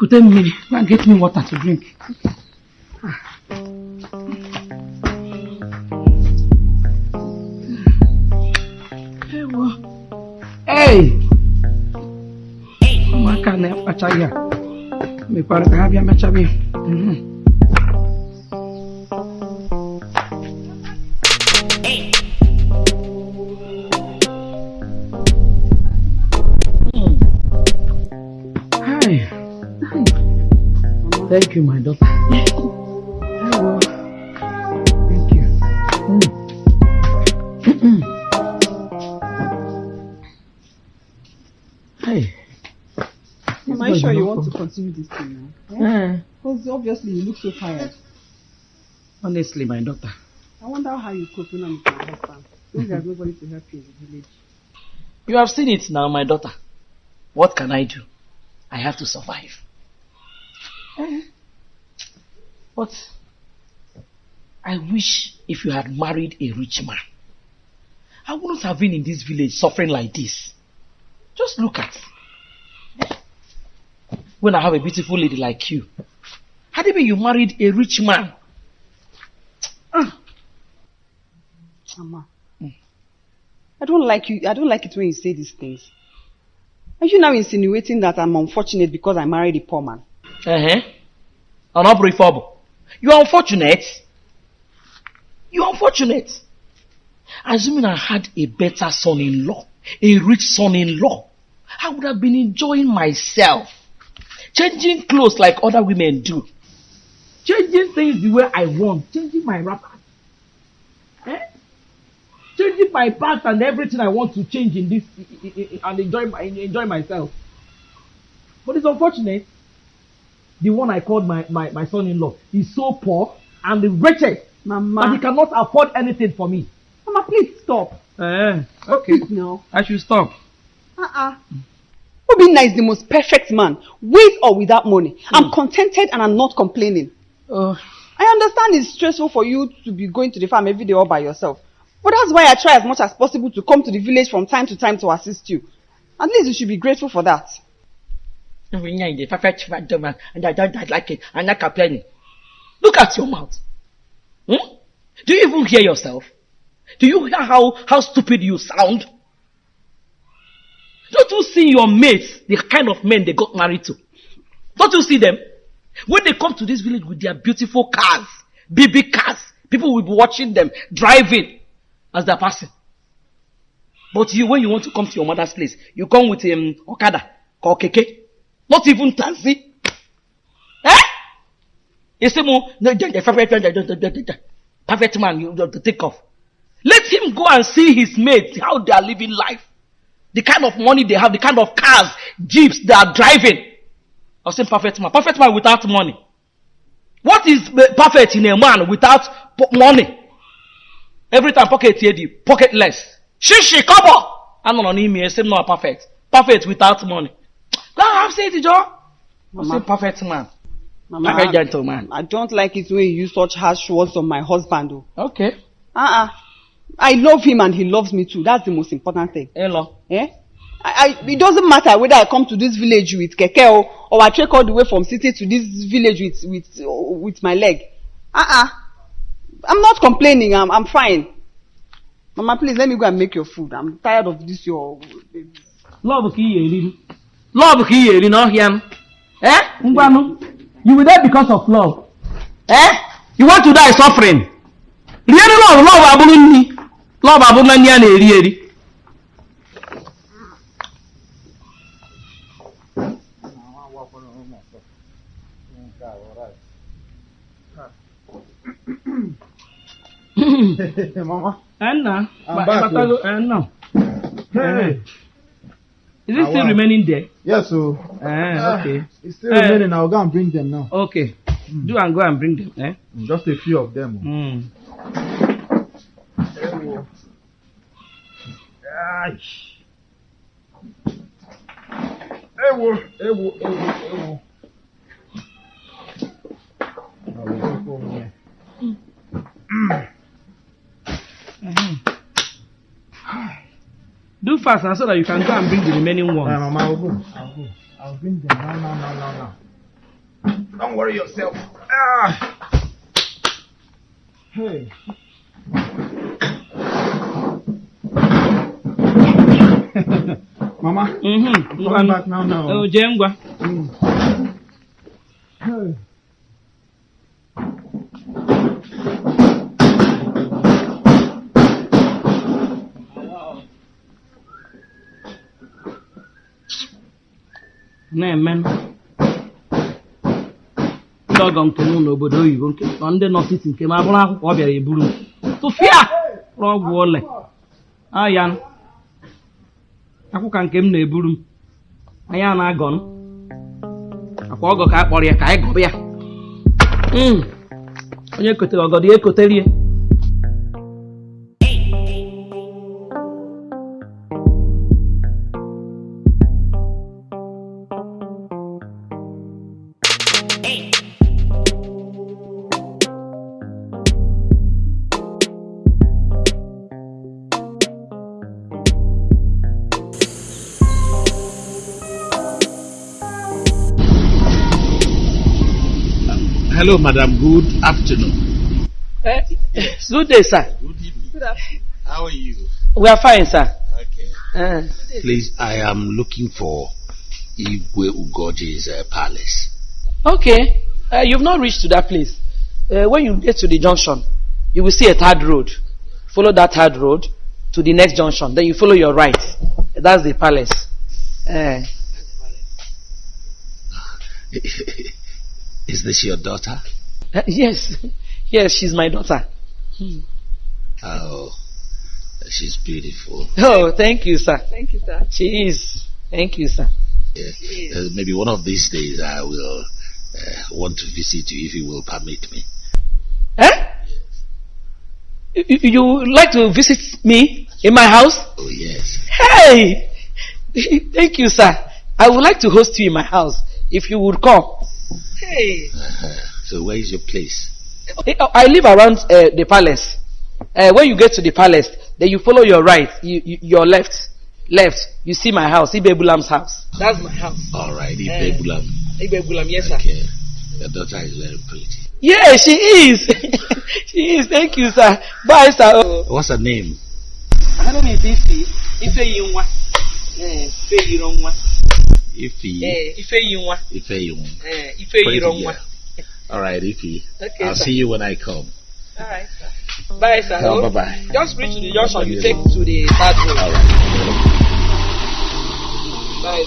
Get to me. Go and get me water to drink. Hey! Ụmụaka na-akpacha ya mekwara ka ha bịa mechaba ya. Mhm. Hi. Continue this thing now? Eh, Because obviously you look so tired. honestly, my daughter. I wonder how you cope now with your husband. Since there's nobody to help you in the village. You have seen it now, my daughter. What can I do? I have to survive. Eh. But I wish if you had married a rich man, I wouldn't have been in this village suffering like this. Just look at when I have a beautiful lady like you. Had it been you married a rich man, Mama. I don't like you. I don't like it when you say these things. Are you now insinuating that I'm unfortunate because I married a poor man? Uh-huh. Unbelievable. You are unfortunate. You are unfortunate. Assuming I had a better son-in-law, a rich son-in-law, I would have been enjoying myself. Changing clothes like other women do. Changing things the way I want. Changing my wrapper. Eh? Changing my pants and everything I want to change in this and enjoy my, enjoy myself. But it's unfortunate the one I called my, my, my son-in-law is so poor and the wretched Mama. that he cannot afford anything for me. Mama, please stop. Eh, okay. No. I should stop. Uh-uh. Obinna is the most perfect man, with or without money. I'm contented and I'm not complaining. Uh, I understand it's stressful for you to be going to the farm every day all by yourself. But that's why I try as much as possible to come to the village from time to time to assist you. At least you should be grateful for that. the perfect gentleman, and I don't like it. I'm not complaining. Look at your mouth. Hmm? Do you even hear yourself? Do you hear how, how stupid you sound? Don't you see your mates, the kind of men they got married to? Don't you see them? When they come to this village with their beautiful cars, big cars, people will be watching them driving as they're passing. But you, when you want to come to your mother's place, you come with um, Okada, or Keke, not even taxi. Eh? You say, "Mo, the- the perfect the- the- the- the- the perfect man, you have to take off. Let him go and see his mates, how they are living life. The kind of money they have, the kind of cars, jeeps they are driving. I say perfect man. Perfect man without money. What is perfect in a man without money? Every time pocket here, the pocketless. Shishi, kobo! I'm not on email, say no perfect. Perfect without money. And have say it, Joe. I Mama. say perfect man. Mama, Perfect I, gentleman. I don't like it when you use such harsh words on my husband. Though. Okay. Uh-uh. I love him and he loves me too. That's the most important thing. Hello. Eh? I, I, it doesn't matter whether I come to this village with keke or, or I trek all the way from city to this village with with with my leg. Uh-uh. I'm not complaining. I'm I'm fine. Mama, please let me go and make your food. I'm tired of this your. Love ka eri Love ka ị eri n'ọhịa m. Eh? Ngwanụ. You were there because of love. Eh? You want to die suffering. Rienu love, love abụrụ nri. Love abụrụ na nri a na-eri eri. Mama. Enna. I'm back. Hey. Is it Ah, still remaining there? Yes, so. Eh, okay. It's still Eh. remaining. I'll go and bring them now. Okay. Do and go and bring them. Eh? Just a few of them. Mm. Ewo, ewo, ewo, ewo. Will go home here. Do fast now so that you can go and bring the remaining ones. Mama, I'll go. I'll go. I'll bring them now, now, now, now, now. Don't worry yourself. Ah. Hey. Mama, Mhm. I'm Ngwa coming back now now. o jee ngwa. Mm. Hey. na-eme ndị ọgọ nke m n'obodo oyibo nke nọ ndị nọtiti nke m abụrụ akwụkwọ ọ bịara eburu tụfịa ọgwụ ole aya akwụkwọ nke m na-eburu m. Anya na-agọ m akwa ọgọ ka a kpọrọ ya ka anyị gọba ya Mm. onye kotere ọgọdọ ya ekoterie. Hello, madam. Good afternoon. Eh, good day sir Good evening. How are you? we are fine sir Okay. Eh, Please, I am looking for Igwe Ugoji's uh, palace. Okay, uh, you've not reached to that place. Uh, when you get to the junction, you will see a third road. Follow that third road to the next junction. Then you follow your right. That's the palace. Uh, Is this your daughter? uh, yes, yes, she's my daughter. Oh, she's beautiful. Oh, thank you, sir. Thank you, sir. She is. Thank you, sir. Yeah. Uh, maybe one of these days I will uh, want to visit you if you will permit me. Eh? You, you- you like to visit me in my house? Oh, yes. Hey! Thank you, sir. I would like to host you in my house if you would come. Hey! Uh-huh. So, where is your place? I live around uh, the palace. Uh, when you get to the palace, then you follow your right, you, you, your left, left. You see my house, Ibebulam's house. That's my house. All right. Ibebulam. Ibebulam, yes, sir. Okay. Your daughter is very pretty. Yeah, she is. she is. Thank you, sir. Bye, sir. Oh. What's her name? I don't know if Ife. Ife Yinwa. Eh, Ife Yironwa. Ifi. Eh, Ife Yinwa. Ifeyun. Eh, Ife Pretty Yironwa. girl. All right, Ifi. Okay, I'll sir. see you when I come. All right, sir. Bye, sir. Oh, Oh, bye-bye. Just reach to the junction. You take to the third road. All right. Bye.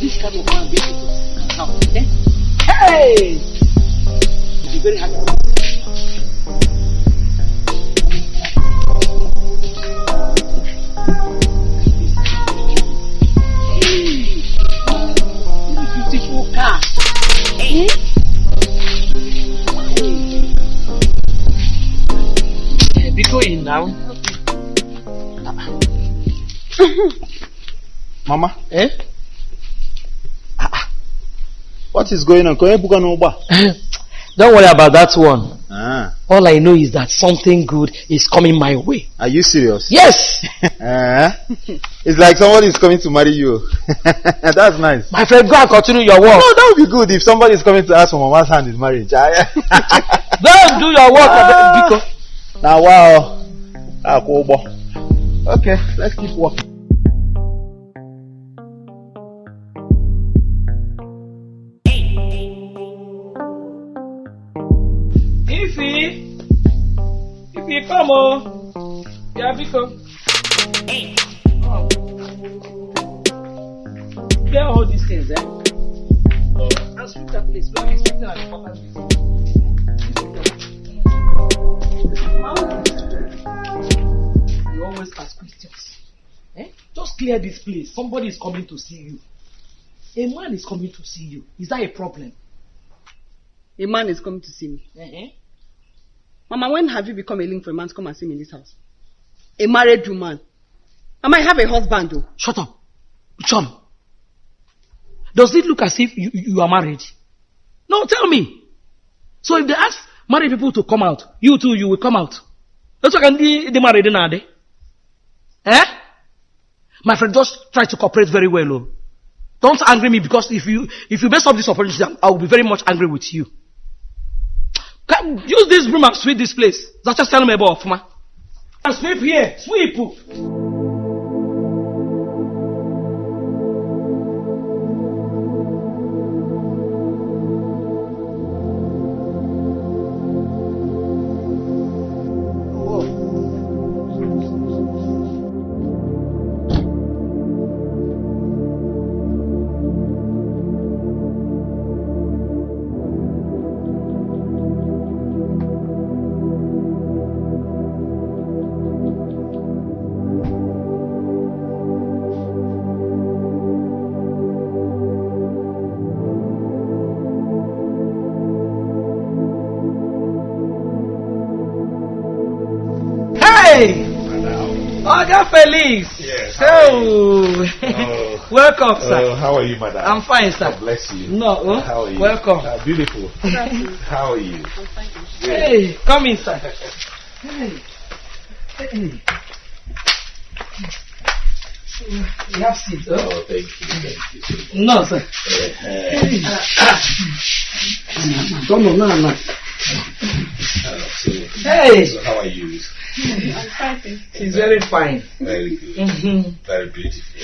This kind of Hey! Be very happy. Hey! Beautiful car. Eh? Hey. Be going now. Mama, Eh? What is going on? Don't worry about that one. Ah, All I know is that something good is coming my way. are you serious? Yes! Eh? it's like somebody is coming to marry you. That's nice. My friend, go and continue your work. No, that would be good if somebody is coming to ask for mama's hand in marriage. And do your work. Ah. Biko. now, wow. Ah. Okay, let's keep walking. Ify, come on. Yeah, Biko. Oh. Get all these things, eh? And sweep that place. We're expecting an important visit. You always ask questions. Eh? Just clear this place. Somebody is coming to see you. A man is coming to see you. Is that a problem? A man is coming to see me. Uh-huh. Mama, when have you become a link for a man to come and see me in this house? A married woman. I might have a husband though. Shut up. John. Does it look as if you, you are married? No, tell me. So if they ask married people to come out. You too, you will come out. That's why the the married now. Eh? My friend, just try to cooperate very well. Oh. Don't angry me because if you if you mess up this operation, I will be very much angry with you. Can, use this broom and sweep this place. That's just telling me about Fuma. And sweep here, sweep. Oh, Oh. welcome, sir. Oh, how are you, madam? I'm fine, sir. God bless you. No, oh, How are you? welcome. Uh, beautiful. how are you? Thank you. Hey, come in, sir. Hey. Hey. You have seat, oh? Oh, thank you, thank you. so much. No, sir. No, no, no, no. Hey, so how are you? she's very fine. Very good. Mm-hmm. Very beautiful.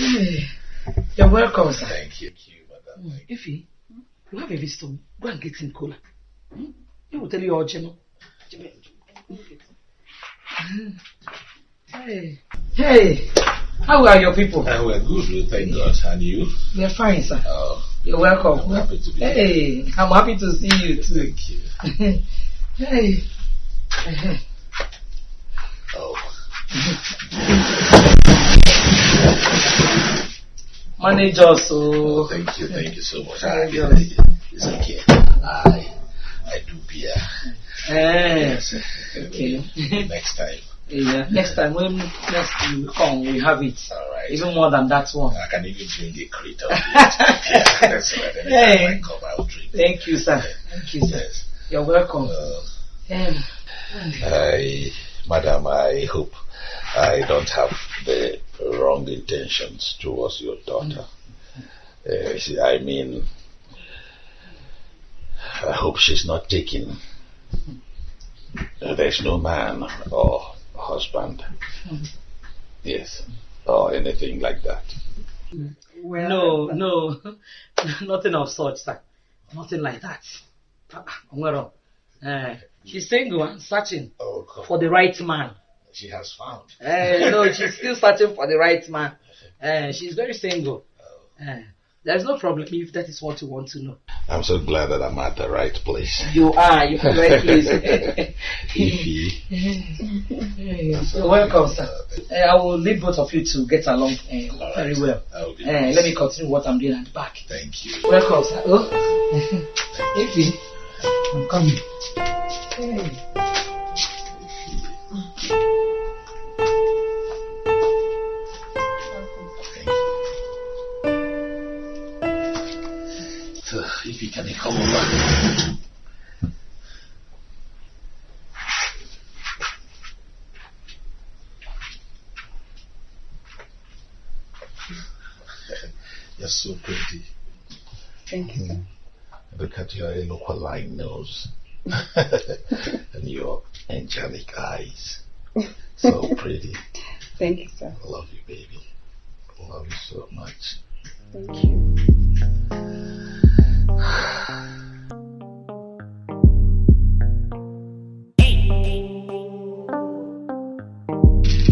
You're welcome, sir. Thank you, thank you, madam. You. Ify, you have a visitor. Go and get him cola. Hmm? He will tell you all, Jemo. Hey, hey, how are your people? Uh, we're good, thank God. And you? We're fine, sir. Oh, You're welcome. I'm happy to be here. Hey, I'm happy to see you too. Thank you. hey. Oh, Manage us, oh, so. thank you, thank you so much. I, you. it's okay. I, I do beer. Eh, Yes. okay. Next time. yeah, next time when next you come, we have it. All right. Even more than that one. I can even drink a crate of beer. yeah, that's right. Hey. I come, I'll drink. Thank you, sir. Thank you, sir. Yes. You're welcome. Uh, Um, I, madam, I hope I don't have the wrong intentions towards your daughter. Uh, she- I mean, I hope she's not taking. uh, there's no man or husband. Yes, or anything like that. no, no, nothing of such, sir. Nothing like that. Eh, she's single and searching Oh, for the right man. She has found. Eh, no, she's still searching for the right man. Eh, she's very single. Eh, there's no problem if that is what you want to know. I'm so glad that I'm at the right place. You are, you're very pleased. Ify. You're welcome, sir. Eh, I will leave both of you to get along All very right. well. Be Eh, let me continue what I'm doing at the back. Thank you. Welcome, sir. Oh, Ify, I'm coming. Hey. So, if you can come over. You're so pretty. Thank you, sir. Look at your eloquent nose and your angelic eyes. So pretty. Thank you, sir. I love you, baby. I love you so much. Thank you.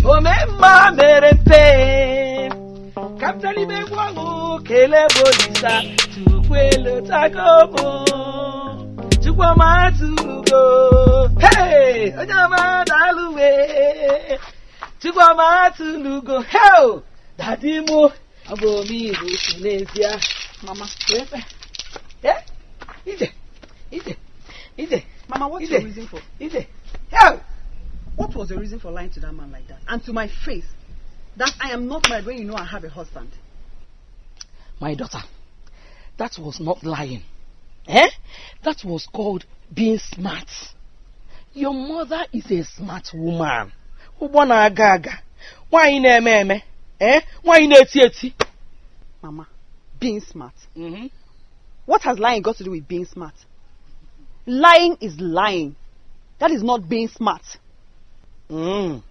omemma mere mpe kaptani megwu ọṅụ bolisa chukwu elu tagomo chukwuma tụgo hey onye ọma daalụwe chukwuma tụlugo hel dadi mụ ọ bụ omeihu si n'ezie. Mama, eh ije ije ije Mama, what's your reason for ije. Hel what was your reason for lying to that man like that? And to my face, that I am not married when you know I have a husband. my daughter, that was not lying. Eh? That was called being smart. Your mother is a smart woman. Ụgbọ na-aga aga. Nwaanyị na-eme eme. Eh? Nwaanyị na-eti eti. Mama, being smart. Mhm. What has lying got to do with being smart? Lying is lying. That is not being smart. Mm.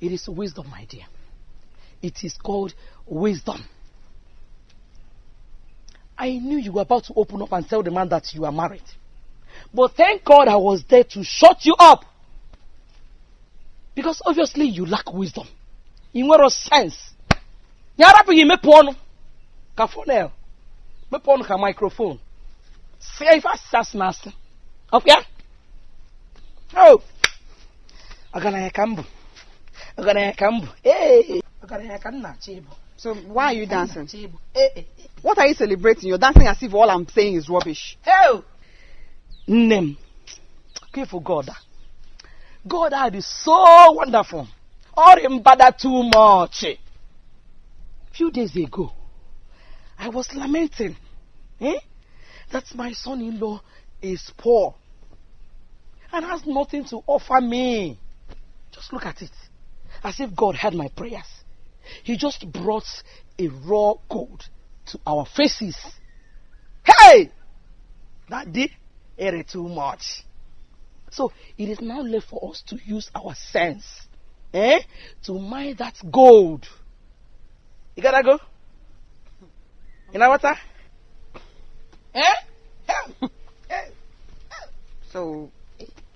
It is wisdom, my dear. It is called wisdom. I knew you were about to open up and tell the man that you are married. But thank God I was there to shut you up. Because obviously you lack wisdom. You nwere sense. Ya arapụghị imepe ọnụ ka fonel. Mepe ọnụ ka microphone. Asịsị asị na asị. Ọkwa ya? Oh! Ọgaranya ka m bụ. Ọgaranya ka m bụ. Ee! Ọgaranya ka m na-achọ ịbụ. So why are you dancing? Ee! ee, ee. What are you celebrating? You're dancing as if all I'm saying is rubbish. Nne m, careful God. God is so wonderful. Or him bother too much. Few days ago, I was lamenting eh, that my son-in-law is poor and has nothing to offer me. Just look at it. As if God heard my prayers. He just brought a raw gold to our faces. Hey! That day, ate too much. So it is now left for us to use our sense, eh, to mine that gold. You gotta go. You know what? Eh? Eh? Eh? So,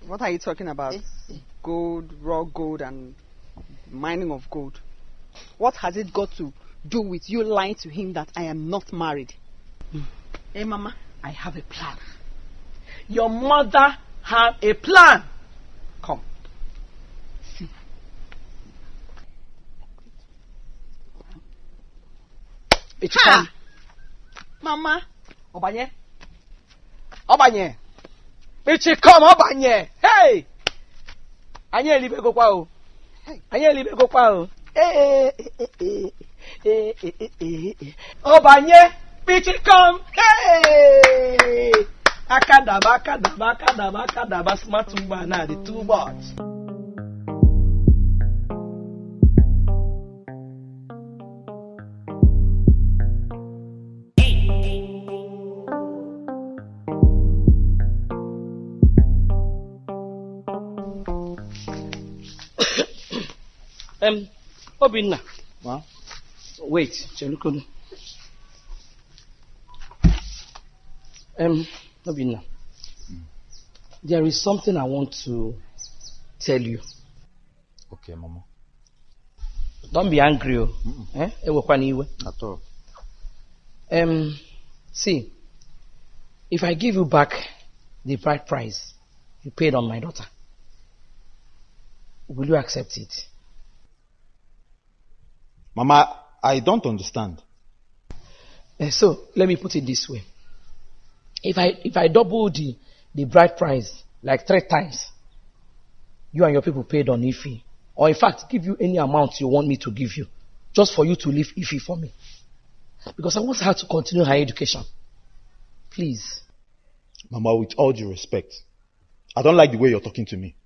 what are you talking about? Gold, raw gold, and mining of gold. What has it got to do with you lying to him that I am not married? Hey, Mama. I have a plan. Your mother have a plan. Come. See. It's Ha! come. Mama. Ọbanye. Ọbanye. Ichi come ọbanye. Hey! Anyị elibegokwa o. Anyị elibegokwa o. Ee, ee, ee, ee, ee, ee, ee, ee. Ọbanye. Ichi come. Hey! Akadaba, akadaba, akadaba, akadaba, smart woman na the two bots. Obinna. Ma? Wait, Chelukunu. Um, Obinna. There is something I want to tell you. Okay, Mama. Don't be angry. oh. Eh? Ewekwana iwe. At all. Um, see, if I give you back the bride price you paid on my daughter, will you accept it? Mama, I don't understand. Eh, so let me put it this way: if I if I double the the bride price like three times, you and your people paid on Ife, or in fact give you any amount you want me to give you, just for you to leave Ife for me, because I want her to continue her education. Please. Mama, with all due respect, I don't like the way you're talking to me.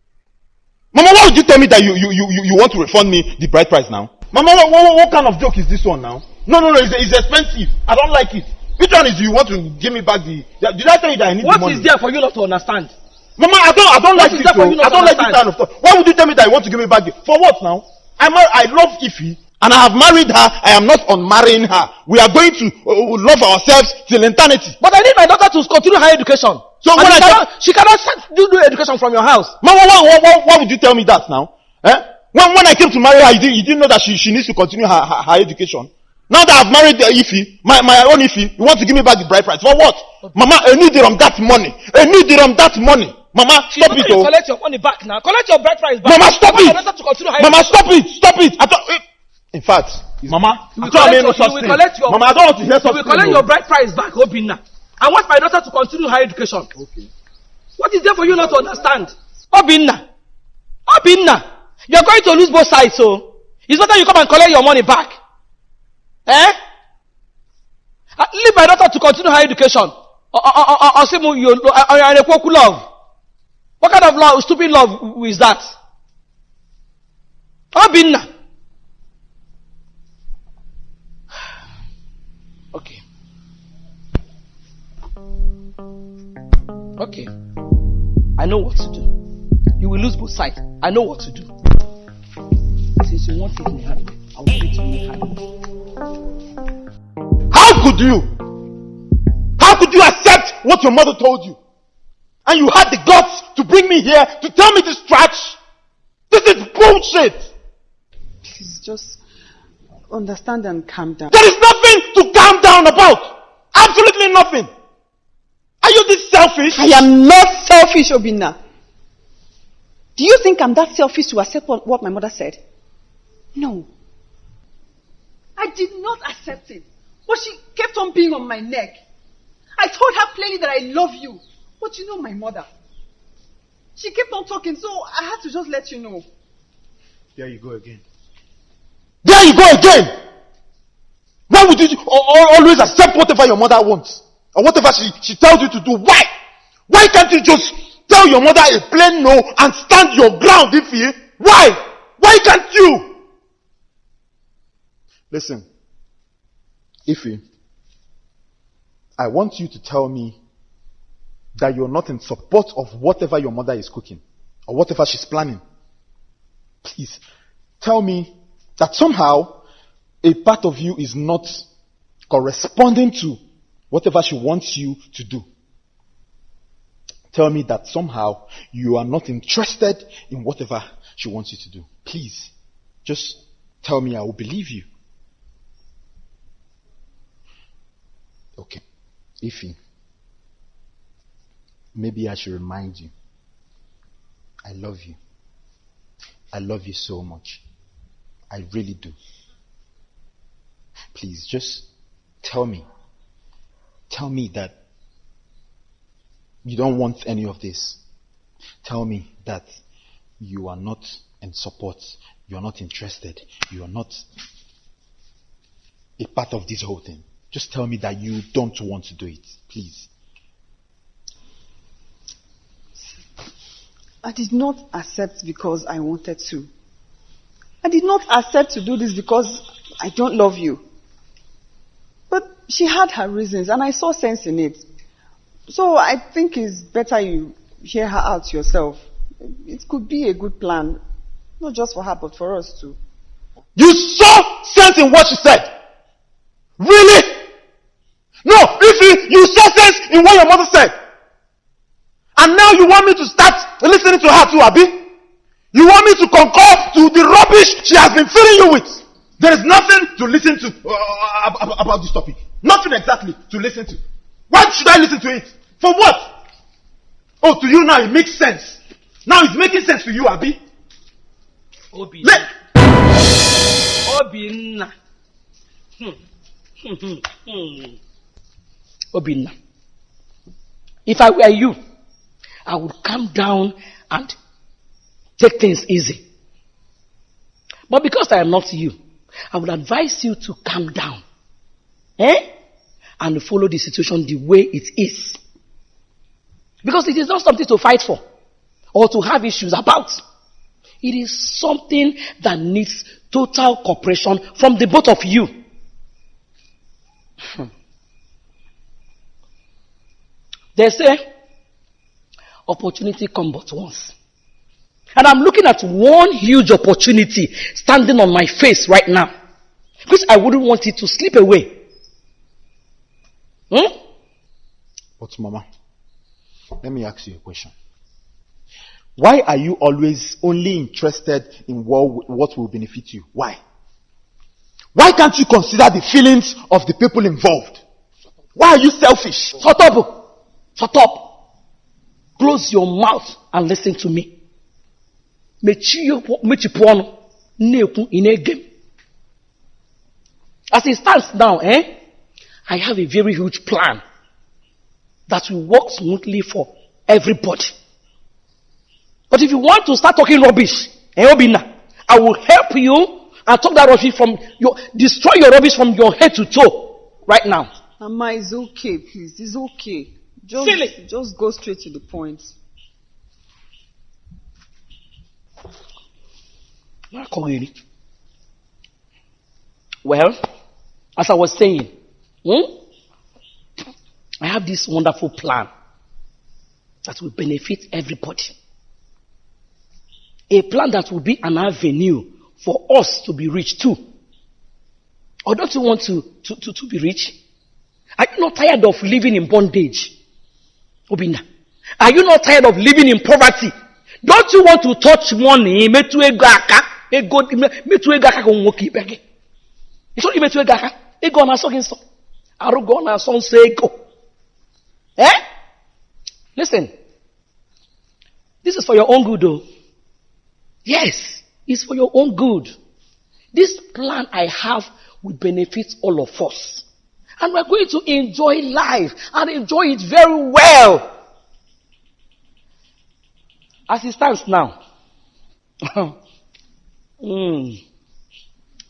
Mama, why would you tell me that you, you, you, you you want to refund me the bride price now? Mama, what, what, what kind of joke is this one now? No, no, no, it's, it's expensive. I don't like it. Which one is you want to give me back the... Did I tell you that I need What the money? is there for you not to understand? Mama, I don't, I don't What like is this. for oh. I don't to like this understand? kind of stuff. Why would you tell me that you want to give me back the... For what now? I'm, I love Ify and I have married her. I am not unmarrying her. We are going to uh, love ourselves till eternity. But I need my daughter to continue her education. So And when she, I cannot, she cannot do, do education from your house. Mama, why, why, why, why would you tell me that now? Eh? When, when I came to marry her, you didn't, didn't know that she, she needs to continue her, her, her education. Now that I've married uh, Ify, my, my own Ify, you want to give me back the bride price. For what? Mama, I need it on that money. I need it on that money. Mama, She stop it, you oh. collect your money back now. Collect your bride price back. Mama, stop I want it. my daughter to continue her Mama, education. stop it. Stop it. I thought, eh. In fact, Mama, I thought I collect made no your- such thing. collect your- Mama, I don't want to hear You such will collect oh. your bride price back, Obinna. I want my daughter to continue her education. Okay. What is there for you not to understand? Obinna. Obinna. You're going to lose both sides, so it's better you come and collect your money back. Eh? Uh, Leave my daughter to continue her education. Uh, uh, uh, or, or, love. What kind of love, stupid love is that? Obinna. Okay. Okay. I know what to do. You will lose both sides. I know what to do. Since you want it in the hand, I will give it to you in hand. How could you? How could you accept what your mother told you? And you had the guts to bring me here to tell me this trash? This is bullshit! Please just understand and calm down. There is nothing to calm down about! Absolutely nothing! Are you this selfish? I am not selfish, Obinna. Do you think I'm that selfish to accept what my mother said? No. I did not accept it. But she kept on being on my neck. I told her plainly that I love you. But you know my mother. She kept on talking, so I had to just let you know. There you go again. There you go again! Why would you al- al- always accept whatever your mother wants? Or whatever she, she tells you to do? Why? Why can't you just tell your mother a plain no and stand your ground, if you? Why? Why can't you? Listen, Ify, I want you to tell me that you're not in support of whatever your mother is cooking or whatever she's planning. Please tell me that somehow a part of you is not corresponding to whatever she wants you to do. Tell me that somehow you are not interested in whatever she wants you to do. Please, just tell me, I will believe you. Okay. Ify, maybe I should remind you. I love you. I love you so much. I really do. Please just tell me. Tell me that you don't want any of this. Tell me that you are not in support. You are not interested. You are not a part of this whole thing. Just tell me that you don't want to do it. Please. I did not accept because I wanted to. I did not accept to do this because I don't love you. But she had her reasons and I saw sense in it. So I think it's better you hear her out yourself. It could be a good plan. Not just for her, but for us too. You saw sense in what she said. Really? You, saw sense in what your mother said. And now you want me to start listening to her too, Abi? You want me to concur to the rubbish she has been filling you with? There is nothing to listen to uh, ab- ab- about this topic. Nothing exactly to listen to. Why should I listen to it? For what? Oh, to you now it makes sense. Now it's making sense to you, Abi. Obinna. Let, Obinna. Hmm. Hmm, hmm, hmm. Obinna. If I were you, I would calm down and take things easy. But because I am not you, I would advise you to calm down. Eh? And follow the situation the way it is. Because it is not something to fight for or to have issues about. It is something that needs total cooperation from the both of you. They say, opportunity come but once. And I'm looking at one huge opportunity standing on my face right now. Because I wouldn't want it to slip away. Hmm? But Mama, let me ask you a question. Why are you always only interested in what, what will benefit you? Why? Why can't you consider the feelings of the people involved? Why are you selfish? Shut up. Shut up. Close your mouth and listen to me. As it stands now, eh, I have a very huge plan that will work smoothly for everybody. But if you want to start talking rubbish, eh, Obinna, I will help you and talk that rubbish from your, destroy your rubbish from your head to toe right now. Mama, it's okay, please. It's okay. Just, Silly. Just go straight to the point. Well, as I was saying, hmm, I have this wonderful plan that will benefit everybody. A plan that will be an avenue for us to be rich too. Or don't you want to, to, to, to be rich? Are you not tired of living in bondage? Obinna. Are you not tired of living in poverty? Don't you want to touch money? Metu ego aka. Ego, metu ego aka ka nwoke ibe gị. Ị imetụ ego aka? Ego na-asọ gị nsọ? Na-asọ? Eh? Listen. This is for your own good though. Yes, it's for your own good. This plan I have will benefit all of us. And we're going to enjoy life and enjoy it very well. As it stands now, mm,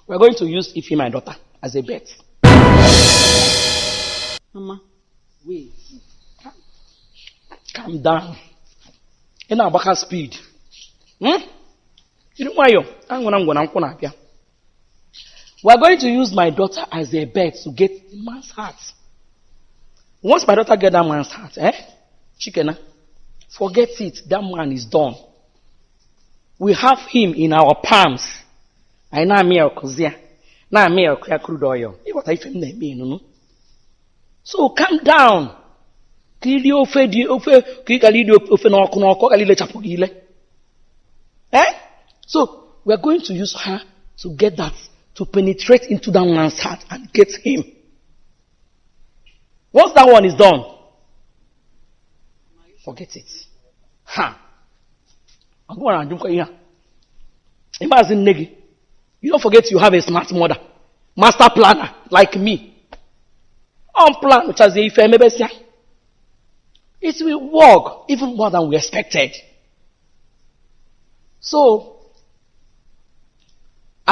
we're going to use Ifi, my daughter, as a bet. Mama. Wait. Calm down. Ị na-agbaka speed. Hmm? Jiri nwayọ, angwara ngwara nkwụ na-abịa. We are going to use my daughter as a bet to get the man's heart. Once my daughter get that man's heart, eh? Chikena, forget it. That man is done. We have him in our palms. Anyị na-amị ya ọkụzi ya. Na-amị ya ọkụ ya crude oil. Ịghọta ife m na-eme ịnụnụ. So calm down. Ka iri ofe dị ofe ka ị gara iri ofe n'ọkụ n'ọkụ ọ gara ilechapụ gị ile. Eh? So we are going to use her to get that, to penetrate into that man's heart and get him. Once that one is done, forget it. Ha! I'm going to do ihe a. Imagine nne gị. You don't forget you have a smart mother. Master planner like me. On plan which has ife emebesịa. It will work even more than we expected. So,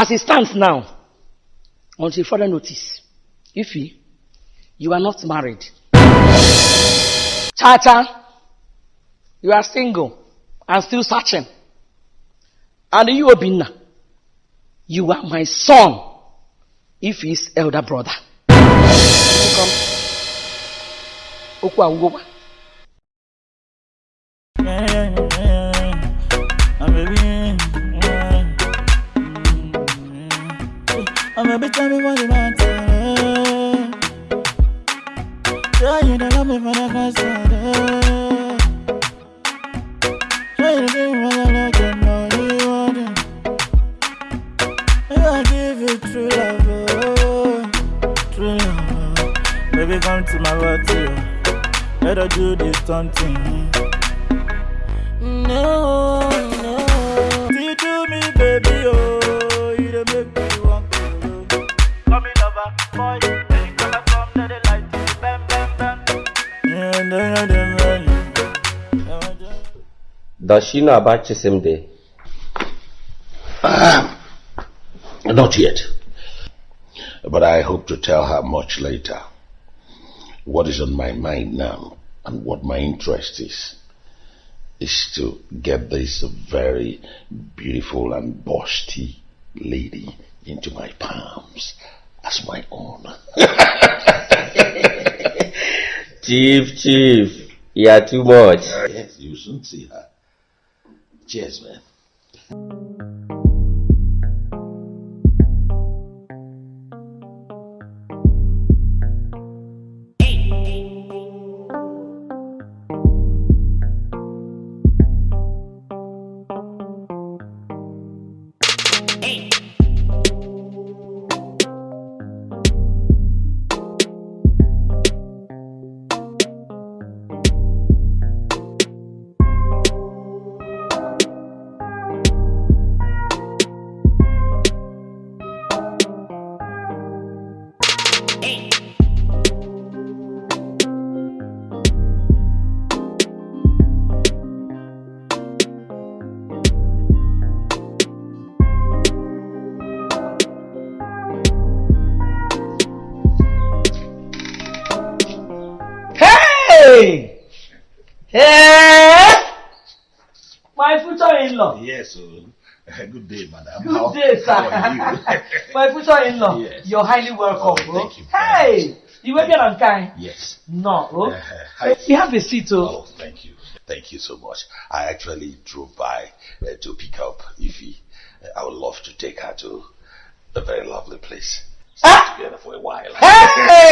as it stands now, until further notice, Ify, you are not married. Chacha, you are single and still searching. And you, Obinna, you are my son, Ify's elder brother. Okwu agwụgwa. I'm a bitch, tell me what you want to Yeah, you don't love me for the first time Yeah, you give me what I like and know you want it I give you true love, oh, true love. Baby, come to my world too. Let her do this something no Does she know about Chisimde? Ah, not yet. But I hope to tell her much later. What is on my mind now and what my interest is is to get this very beautiful and busty lady into my palms as my own. Chief, Chief, you are too much. yes, you shouldn't see her. Cheers, man. Hey! My future in-law. Yes, oh, Good day, madam. Good How- day, sir. How are you? My future in-law, Yes. you're highly welcome, Oh, bro. you Hey, you were and kind. yes. No, oh. Uh, hi. You have a seat, oh. Oh, thank you. Thank you so much. I actually drove by uh, to pick up Ify. Uh, I would love to take her to a very lovely place. Stay Ah! together for a while.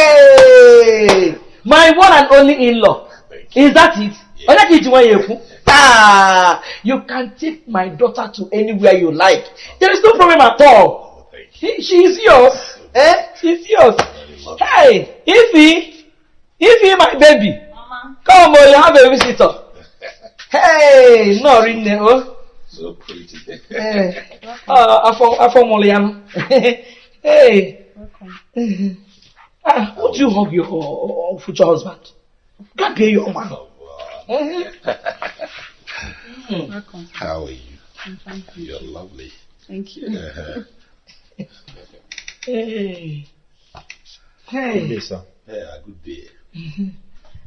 Hey, my one and only in-law. Is that it? Yeah. Oya kiji wa yeku. Ah, you can take my daughter to anywhere you like. There is no problem at all. Oh. She, she is yours. Eh? She's yours. Hey, Ify, Ify, my baby. Come on, you have a visitor. Hey, no rinne oh. So pretty. Eh, ah, afọ afọ mụrụ ya nụ. Hey. Ah, would you hug your uh, future husband? God be your man. Oh, Welcome. How are you? I'm fine. You're lovely. Thank you. Uh-huh. Hey. Good day, Hey. sir. Yeah, good day.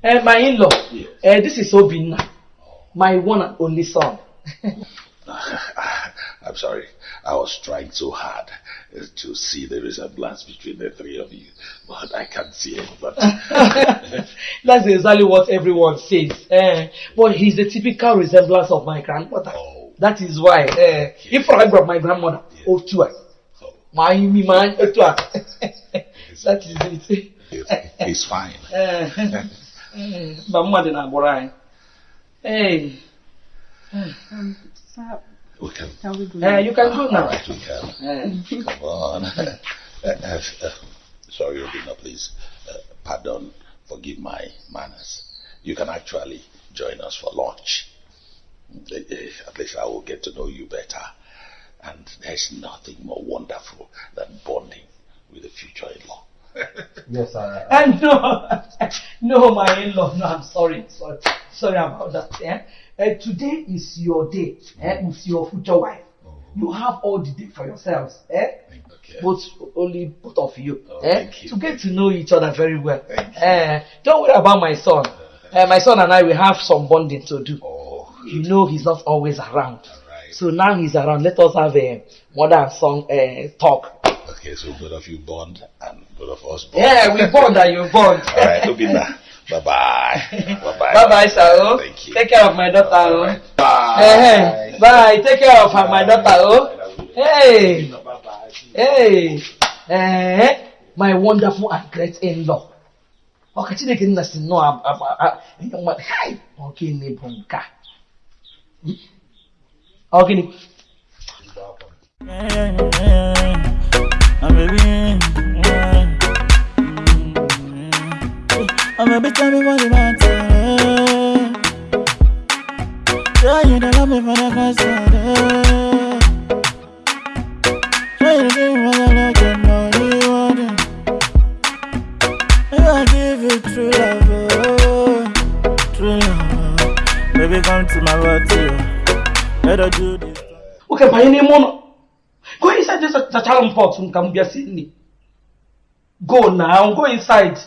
Eh, my in-law. Yes. Eh, this is Obinna. My one and only son. I'm sorry. I was trying so hard uh, to see the resemblance between the three of you, but I can't see it. But That's exactly what everyone says. Eh, but he's the typical resemblance of my grandmother. oh, That is why. Eh, if I brought my grandmother, oh, too. oh, My me man, oh, too. That is it. it's, it's fine. Eh, but mmadụ na-agbụrụ anyị. Hey, Um, sir, We can. can we go? eh, you can go now. right, we can. Come on. Uh, uh, uh, sorry, Robina, please. Uh, pardon. Forgive my manners. You can actually join us for lunch. Uh, uh, At least I will get to know you better. And there's nothing more wonderful than bonding with a future in-law. Yes, sir. Eh, no, no, my in-law. No, I'm sorry. Sorry, sorry about that. Eh? Eh, today is your day eh, with your future wife. You have all the day for yourselves. Eh? Okay. Both, only both of you. Oh, eh? you. To get to know each other very well. Eh, don't worry about my son. Eh, my son and I will have some bonding to do. Oh, You know he's not always around. So now he's around. Let us have a mother and son uh, talk. okay, so both of you bond and both of us bond. Yeah, we bond and you bond. All right, Obinna. Bye-bye. Bye-bye. Bye bye, sir. oh. Thank you. Take care of my daughter. Oh. Bye. Eh, bye. Take care of her, my daughter. Oh. Hey. Hey. Eh, my wonderful and great in-law. Okay, Chineke nna si nnọọ ab- ab- a- a- mma- Hai! Ọ gịnị bụ nke a? Ọ gịnị? Yeah, yeah. Mm, And baby, tell me what you want to Yeah, you don't love me for the first time. Yeah, you give me what I like and know you want it. I give you true love, oh, true love. Baby, come to my world too. Let her do this. Okay, banye n'ime ụlọ. Go inside just zachara m pot m ka m bịa. Go now, go inside.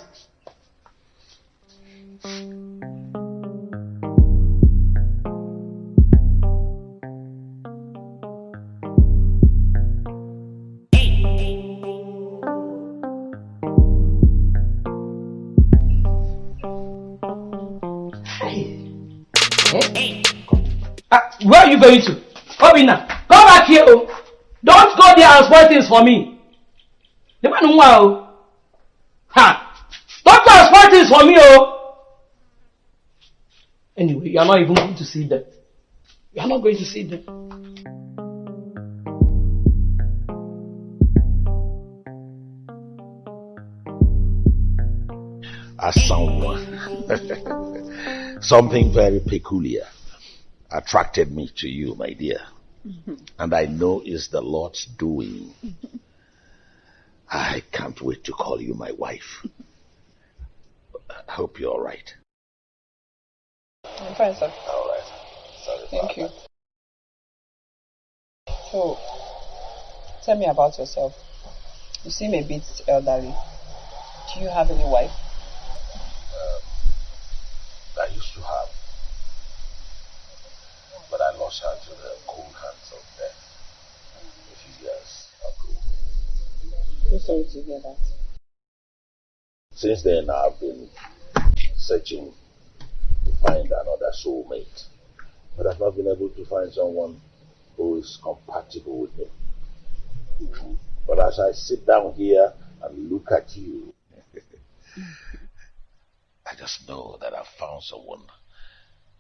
You going to? Obinna, come back here. Oh. Don't go there and spoil things for me. The man who oh. Ha! Don't go and spoil things for me, oh. Anyway, you are not even going to see them. You are not going to see them. as someone. Something very peculiar attracted me to you, my dear. Mm-hmm. And I know it's the Lord's doing. I can't wait to call you my wife. I hope you're all right. I'm fine, sir. All right. Sorry Thank you. that. So, tell me about yourself. You seem a bit elderly. Do you have any wife? Um, I used to have, but I lost her to the cold hands of death a few years ago. I'm sorry to hear that. Since then, I've been searching to find another soulmate, but I've not been able to find someone who is compatible with me. But as I sit down here and look at you, I just know that I've found someone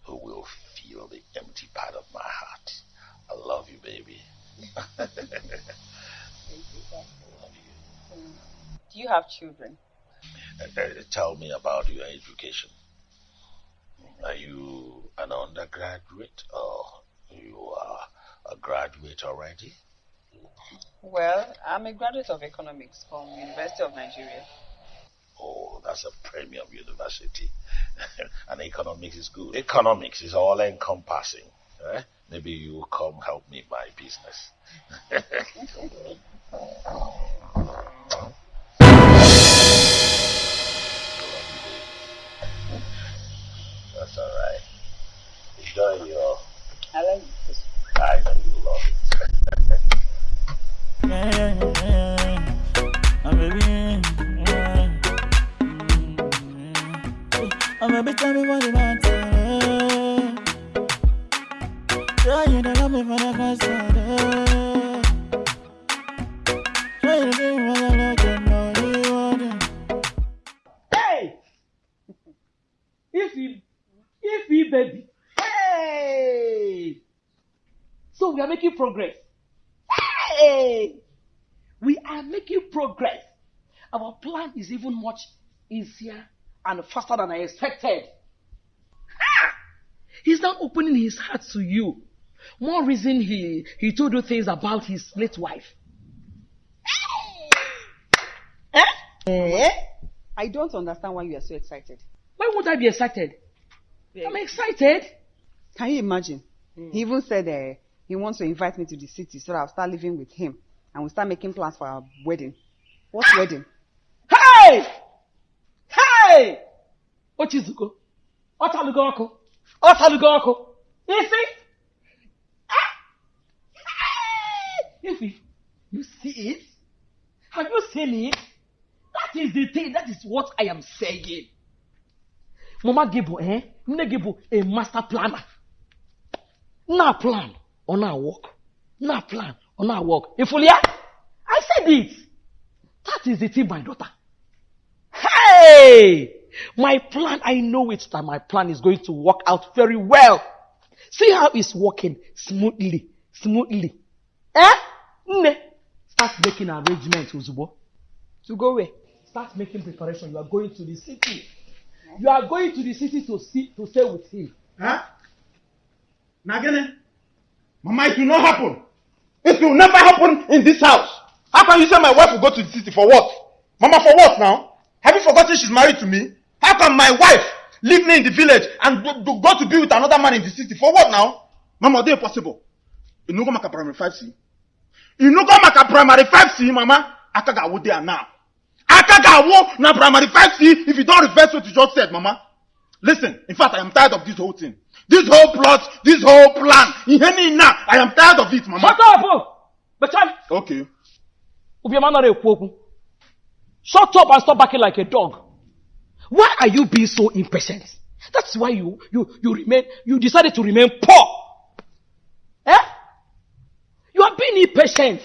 who will feel the empty part of my heart. I love you, baby. Do you have children? Uh, uh, tell me about your education. Are you an undergraduate or you are a graduate already? Well, I'm a graduate of economics from University of Nigeria. Oh, that's a premium university. and economics is good. Economics is all encompassing. Eh? Maybe you will come help me my business. That's all right. Enjoy your. I like this. I know you love it. Me what you want to you don't love me for the first time. Hey! If he, if he baby. Hey! So we are making progress. Hey! We are making progress. Our plan is even much easier and faster than I expected. Ah! He's now opening his heart to you. More reason he, he told you things about his late wife. Eh? Eh? I don't understand why you are so excited. Why would I be excited? I'm excited. Can you imagine? He even said uh, he wants to invite me to the city so that I'll start living with him and we'll start making plans for our wedding. What wedding? Hey! Hey! Ochizuko. Ọtalugo ọkụ. Ọtalugo ọkụ. Isi. If you, you see it, have you seen it? That is the thing. That is what I am saying. Mama Gibu, eh? Nne Gibu, a master planner. Na plan, on our work. Na plan, on our work. Ifulia, I said it. That is the thing, my daughter. Hey! My plan, I know it that my plan is going to work out very well. See how it's working smoothly, smoothly. Eh? Nne, start making arrangements, Uzubo. To go where? Start making preparation. You are going to the city. You are going to the city to see to stay with him. Huh? Again, Mama, it will not happen. It will never happen in this house. How can you say my wife will go to the city for what? Mama, for what now? Have you forgotten she's married to me? How can my wife leave me in the village and go, go- go to be with another man in the city? For what now? Mama, they impossible. You know, go make a primary 5C. You know, go make a primary 5C, Mama. Akaga wo there now. Akaga wo na primary 5C if you don't reverse what you just said, Mama. Listen, in fact, I am tired of this whole thing. This whole plot, this whole plan. Ihe now, I am tired of it, Mama. Shut up! Bechan, Okay. Obiama nara ekwu okwu. Shut up and stop barking like a dog. Why are you being so impatient? That's why you you you remain you decided to remain poor. Eh? You are being impatient.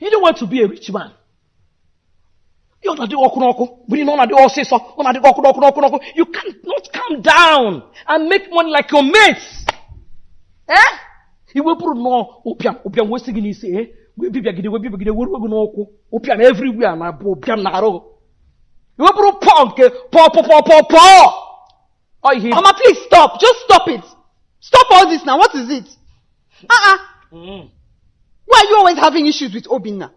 You don't want to be a rich man. You you cannot calm down and make money like your mates eh iwepụrụ nnọọ ụbịam ụbịam wee sị gị n'isi eh wee bibịagide were gị n'ụkwụ na na pọ pọ pọ pọ pọ please stop. Just stop it. Stop all this now. What is it? Uh-uh. Mm. Why are you always having issues with Obinna?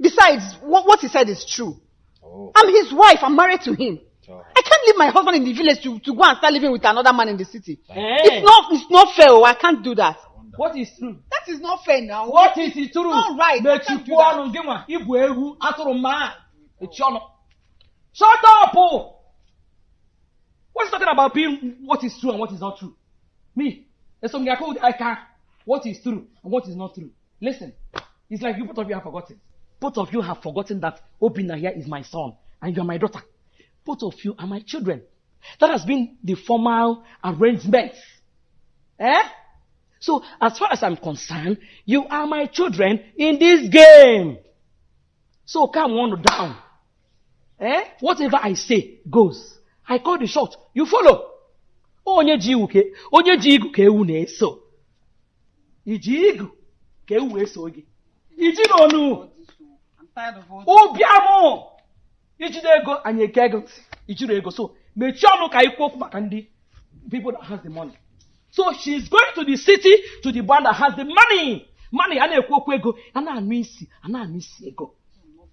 Besides, what, what he said is true. oh. I'm his wife. I'm married to him. I can't leave my husband in the village to, to go and start living with another man in the city. Eh. It's not it's not fair. oh, I can't do that. what is true That is not fair now. what is it true All right, I mechikwuo that. ọnụ gị nwa ịbụ ewu atụrụ mma echi ọnụ shut up oh. what's talking about being what is true and what is not true me eso m ga-akụ ụdị aka what is true and what is not true listen it's like you both of you have forgotten both of you have forgotten that Obinna here is my son and you are my daughter. Both of you are my children. That has been the formal arrangement. Eh? So, as far as I'm concerned, you are my children in this game. So, come on down. Eh? Whatever I say goes. I call the shot. You follow. Onye ji igu ke, onye ji igu ka ewu na-eso. Iji igu ka ewu eso gị. Iji n'onu. Ego anyị eke ego ego so mechie ọnụ ka anyị kwuo maka ndị people that has the money so she's going to the city to the one that has the money money a na-ekwu okwu ego a na-anụ isi a na-anụ isi ego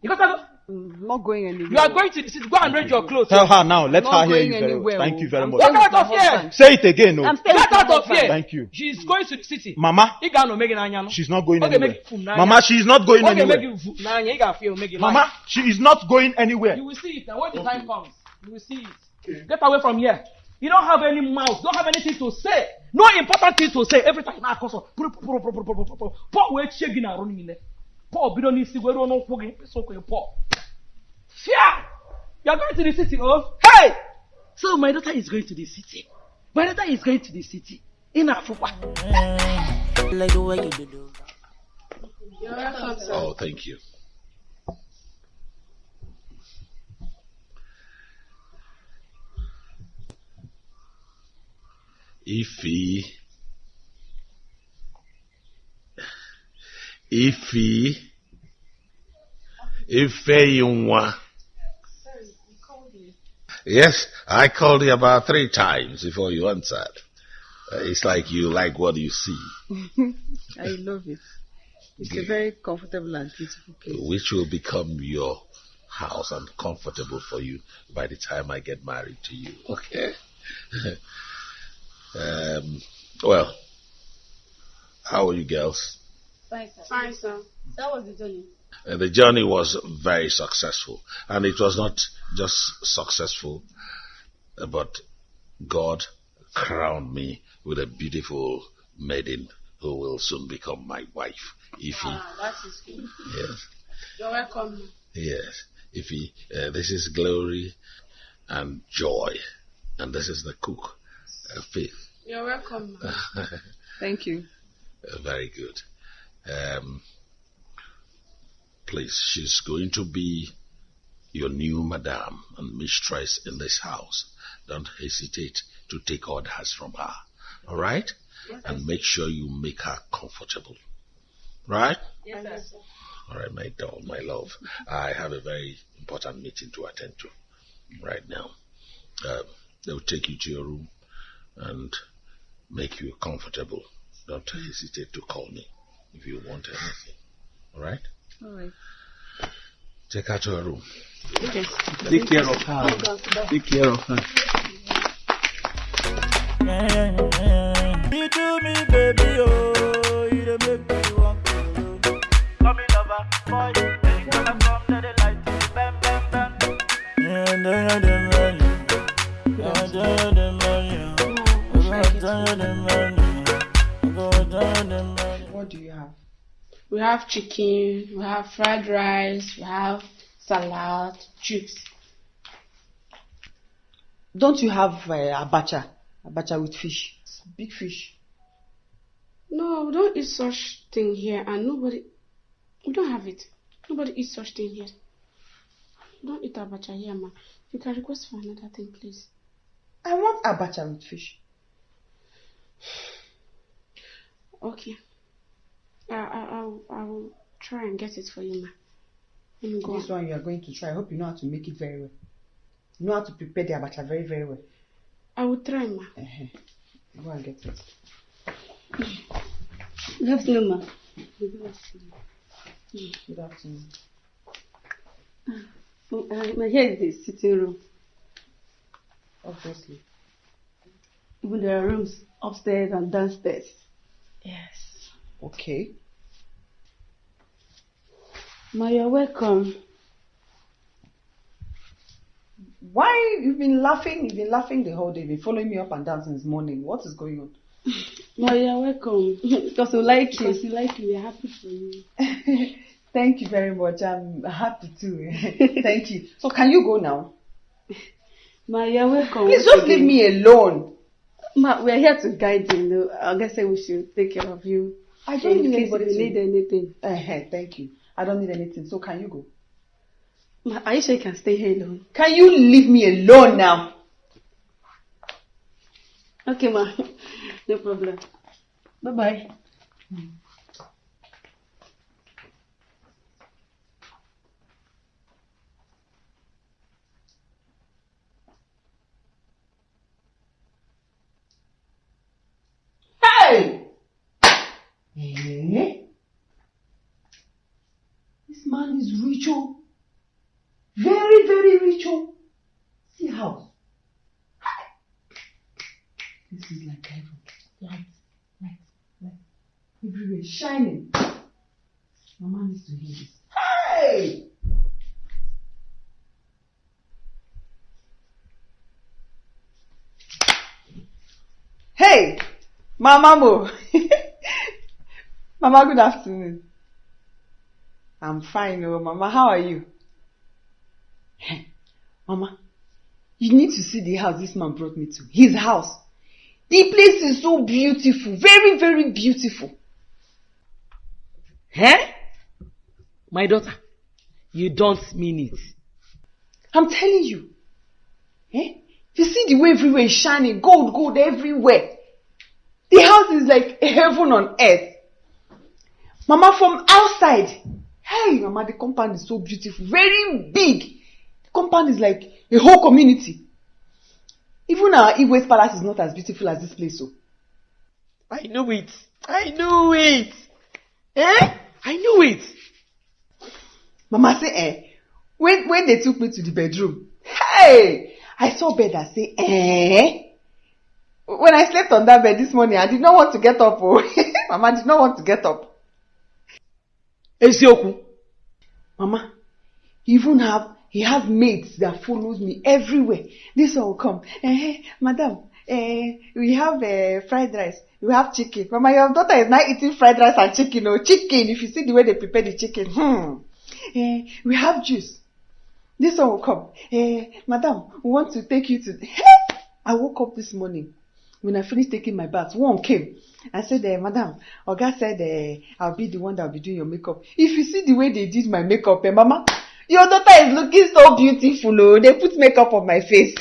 you got that? I'm not going anywhere. you are going to the city go and arrange your clothes Tell her now. Let Not her hear you very well. Thank oh. you very I'm much. Get out of here. Say it again, no. I'm get out of here. Thank you. she is going to the city Mama, ị ga-anọ ome gị she's not going Ọ anywhere. gị fum n'anya. Mama, she is not going ọ anywhere. gị vu n'anya ị ga-afụ ya ome gị Mama, she is not going anywhere. You will see it. And when the time comes, you will see it. Get away from here. You don't have any mouth. You don't have anything to say. No important thing to say. Every time na akọsọ. Paul wee chie gị n'arụ niile. Paul bido n'isi wee ruo n'ụkwụ gị. Mkpịsị ụkwụ gị Paul. Fear! You are going to the city, oh? Hey! So my daughter is going to the city. My daughter is going to the city. In Afukwa. Like the way you do do. Oh, thank you. Ify. Ify. Ifeyunwa. Yes, I called you about three times before you answered. Uh, it's like you like what you see, I love it. It's a very comfortable and beautiful place. which will become your house and comfortable for you by the time I get married to you. Okay. um, well, how are you girls? Fine, sir. Fine, sir. That was the journey. Uh, the journey was very successful, and it was not just successful, uh, but God crowned me with a beautiful maiden who will soon become my wife, Ify. Ah, that is good. Yes, You're welcome. yes, Ify. Uh, this is glory and joy, and this is the cook, Faith. You're welcome. Thank you. Uh, very good. Um, please, she's going to be your new madam and mistress in this house. Don't hesitate to take orders from her. All right? Yes, and make sure you make her comfortable. Right? Yes, sir. All right, my doll, my love. I have a very important meeting to attend to right now. Um, they'll take you to your room and make you comfortable. Don't hesitate to call me if you want anything. All right? All right. Take her to her room. Okay. Take care of her. Take care of her. We have chicken, we have fried rice, we have salad, juice. Don't you have uh, abacha? Abacha with fish. Big fish. No, we don't eat such thing here, and nobody, we don't have it. Nobody eats such thing here. We don't eat abacha here, ma. You can request for another thing, please. I want abacha with fish. Okay. I, I, I'll, I'll try and get it for you, ma. Let me go. This one you are going to try. I hope you know how to make it very well. You know how to prepare the abacha very, very well. I will try, ma. Uh-huh. Go and get it. Good afternoon, ma. Good afternoon. Uh, here is the sitting room. Obviously. Even there are rooms upstairs and downstairs. Yes. Okay. Ma, you're welcome. Why you've been laughing? You've been laughing the whole day. You've been following me up and down since morning. What is going on? Ma, you're welcome. because we like you. Because we like you. We're happy for you. Thank you very much. I'm happy too. Thank you. So can you go now? Ma, you're welcome. Please just leave me alone. Ma, we're here to guide you. No? I guess we should take care of you. I don't in need case anybody you to- need anything. Uh-huh, thank you. I don't need anything. So can you go? Are you sure you can stay here alone? Can you leave me alone now? Okay, ma. No problem. Bye bye. Hey! Hmm. Oh. Very, very oh. See house. This is like heaven. Light, light, light. Everywhere shining. Mama needs to hear this. Hey! Hey! Mama Mo. Mama, good afternoon. I'm fine, oh Mama. How are you? Mama, you need to see the house this man brought me to. His house. The place is so beautiful. Very, very beautiful. Eh? My daughter, you don't mean it. I'm telling you. Eh? You see the way everywhere is shining. Gold, gold everywhere. The house is like heaven on earth. Mama, from outside. Hey, Mama, the compound is so beautiful. Very big. The compound is like a whole community. Even our Igwe's palace is not as beautiful as this place, so. I knew it. I knew it. Eh? I knew it. Mama say, eh, when, when they took me to the bedroom, hey, I saw bed that say, eh. When I slept on that bed this morning, I did not want to get up. Oh. Mama did not want to get up. Eziokwu. Mama, even have, he have mates that follows me everywhere. This one will come. Eh, madam, eh, we have eh, fried rice. We have chicken. Mama, your daughter is not eating fried rice and chicken. Oh, chicken. If you see the way they prepare the chicken, hmm. Eh, we have juice. This one will come. Eh, madam, we want to take you to. I woke up this morning. When I finished taking my bath, one came. I said, eh, madam, Oga said, eh, I'll be the one that will be doing your makeup. If you see the way they did my makeup, eh, mama, your daughter is looking so beautiful. Oh, they put makeup on my face.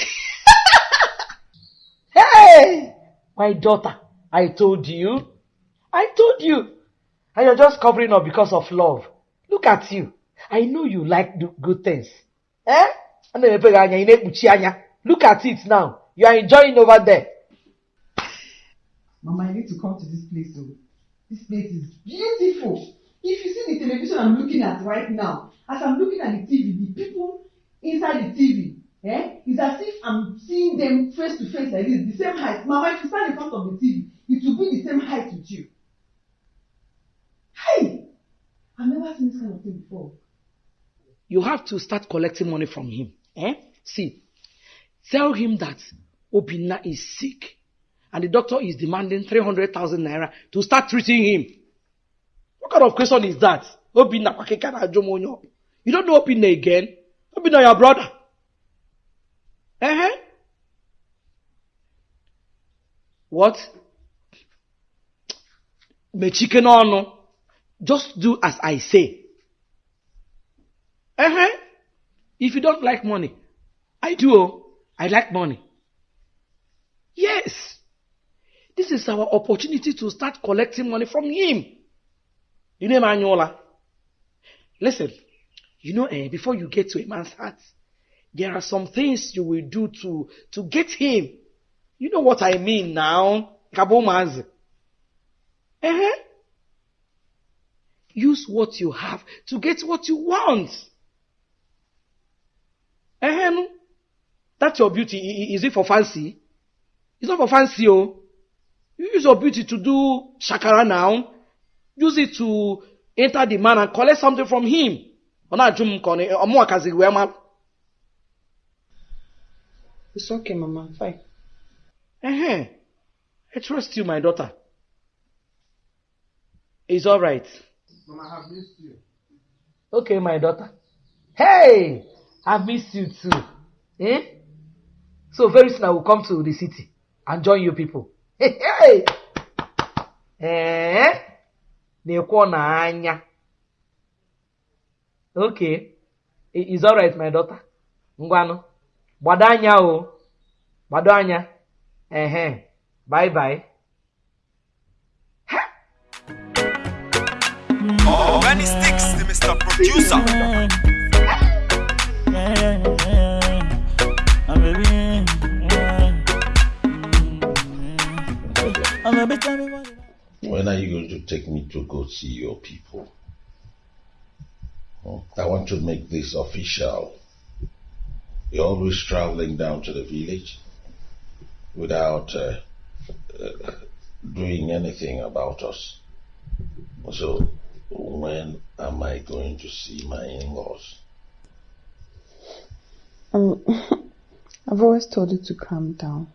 hey! My daughter, I told you. I told you. And you're just covering up because of love. Look at you. I know you like do good things. Eh? Look at it now. You are enjoying over there. Mama, I need to come to this place. Oh. This place is beautiful. If you see the television I'm looking at right now, as I'm looking at the TV, the people inside the TV, eh, it's as if I'm seeing them face to face like this, the same height. Mama, if you stand in front of the TV, it will be the same height with you. Hey! I've never seen this kind of thing before. You have to start collecting money from him. Eh? See, tell him that Obinna is sick and the doctor is demanding 300,000 naira to start treating him. What kind of question is that? Obinna kwakeka na ajọ m onye ọ bụ. You don't know Obinna again? Obinna your brother. Uh-huh. What? Mechike n'ọnụ. Just do as I say. Uh-huh. If you don't like money, I do. oh. I like money. Yes. This is our opportunity to start collecting money from him. You know Manuela? Listen, you know, eh, before you get to a man's heart, there are some things you will do to, to get him. You know what I mean now? Kabomazi. Uh-huh. Use what you have to get what you want. Ehem. That's your beauty. Is it for fancy? It's not for fancy, oh. You use your beauty to do shakara now. Use it to enter the man and collect something from him. It's okay, Mama. Fine. Ehem. I trust you, my daughter. It's all right. Mama, I have missed you. Okay, my daughter. Hey, I miss you too. Eh? So very soon I will come to the city and join you people. Eh? Na-ekwo n'anya. Okay. I- It's alright, my daughter. Ngwanụ. Gbado anya o. Gbado anya. Ehe. Bye bye. Benny Sticks, the Mr. Producer. When are you going to take me to go see your people? I want to make this official. You're always traveling down to the village without uh, uh, doing anything about us. So, when am I going to see my in laws? Um, I've always told you to calm down.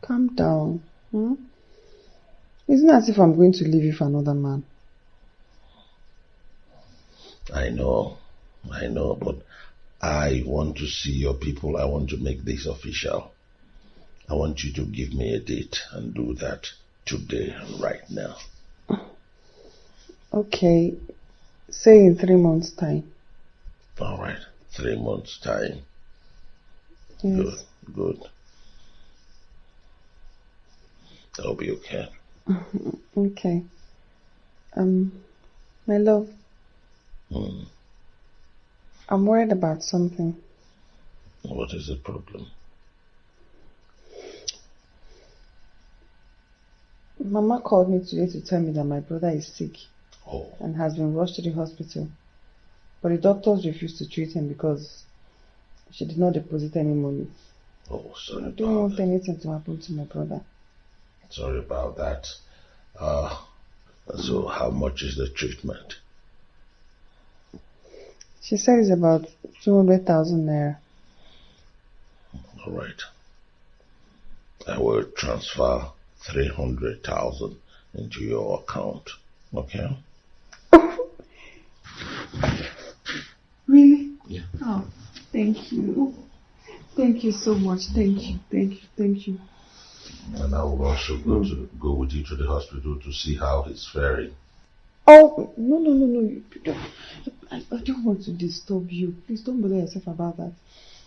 Calm down. Hmm? It's not as if I'm going to leave you for another man. I know, I know, but I want to see your people. I want to make this official. I want you to give me a date and do that today, and right now. Okay. Say in three months' time. All right, three months' time. Yes. Good, good. That'll be okay. Okay. Um, my love, Hmm. I'm worried about something. What is the problem? Mama called me today to tell me that my brother is sick Oh, and has been rushed to the hospital. But the doctors refused to treat him because she did not deposit any money. oh, sorry I don't want that. anything to happen to my brother. Sorry about that. Uh, so how much is the treatment? She said it's about 200,000 naira. All right. I will transfer 300,000 into your account. Okay? Really? Yeah. Oh, thank you. Thank you so much. Thank you. Thank you. Thank you. And I will also go to go with you to the hospital to see how he's faring. Oh, no, no, no, no. I, I don't want to disturb you. Please don't bother yourself about that.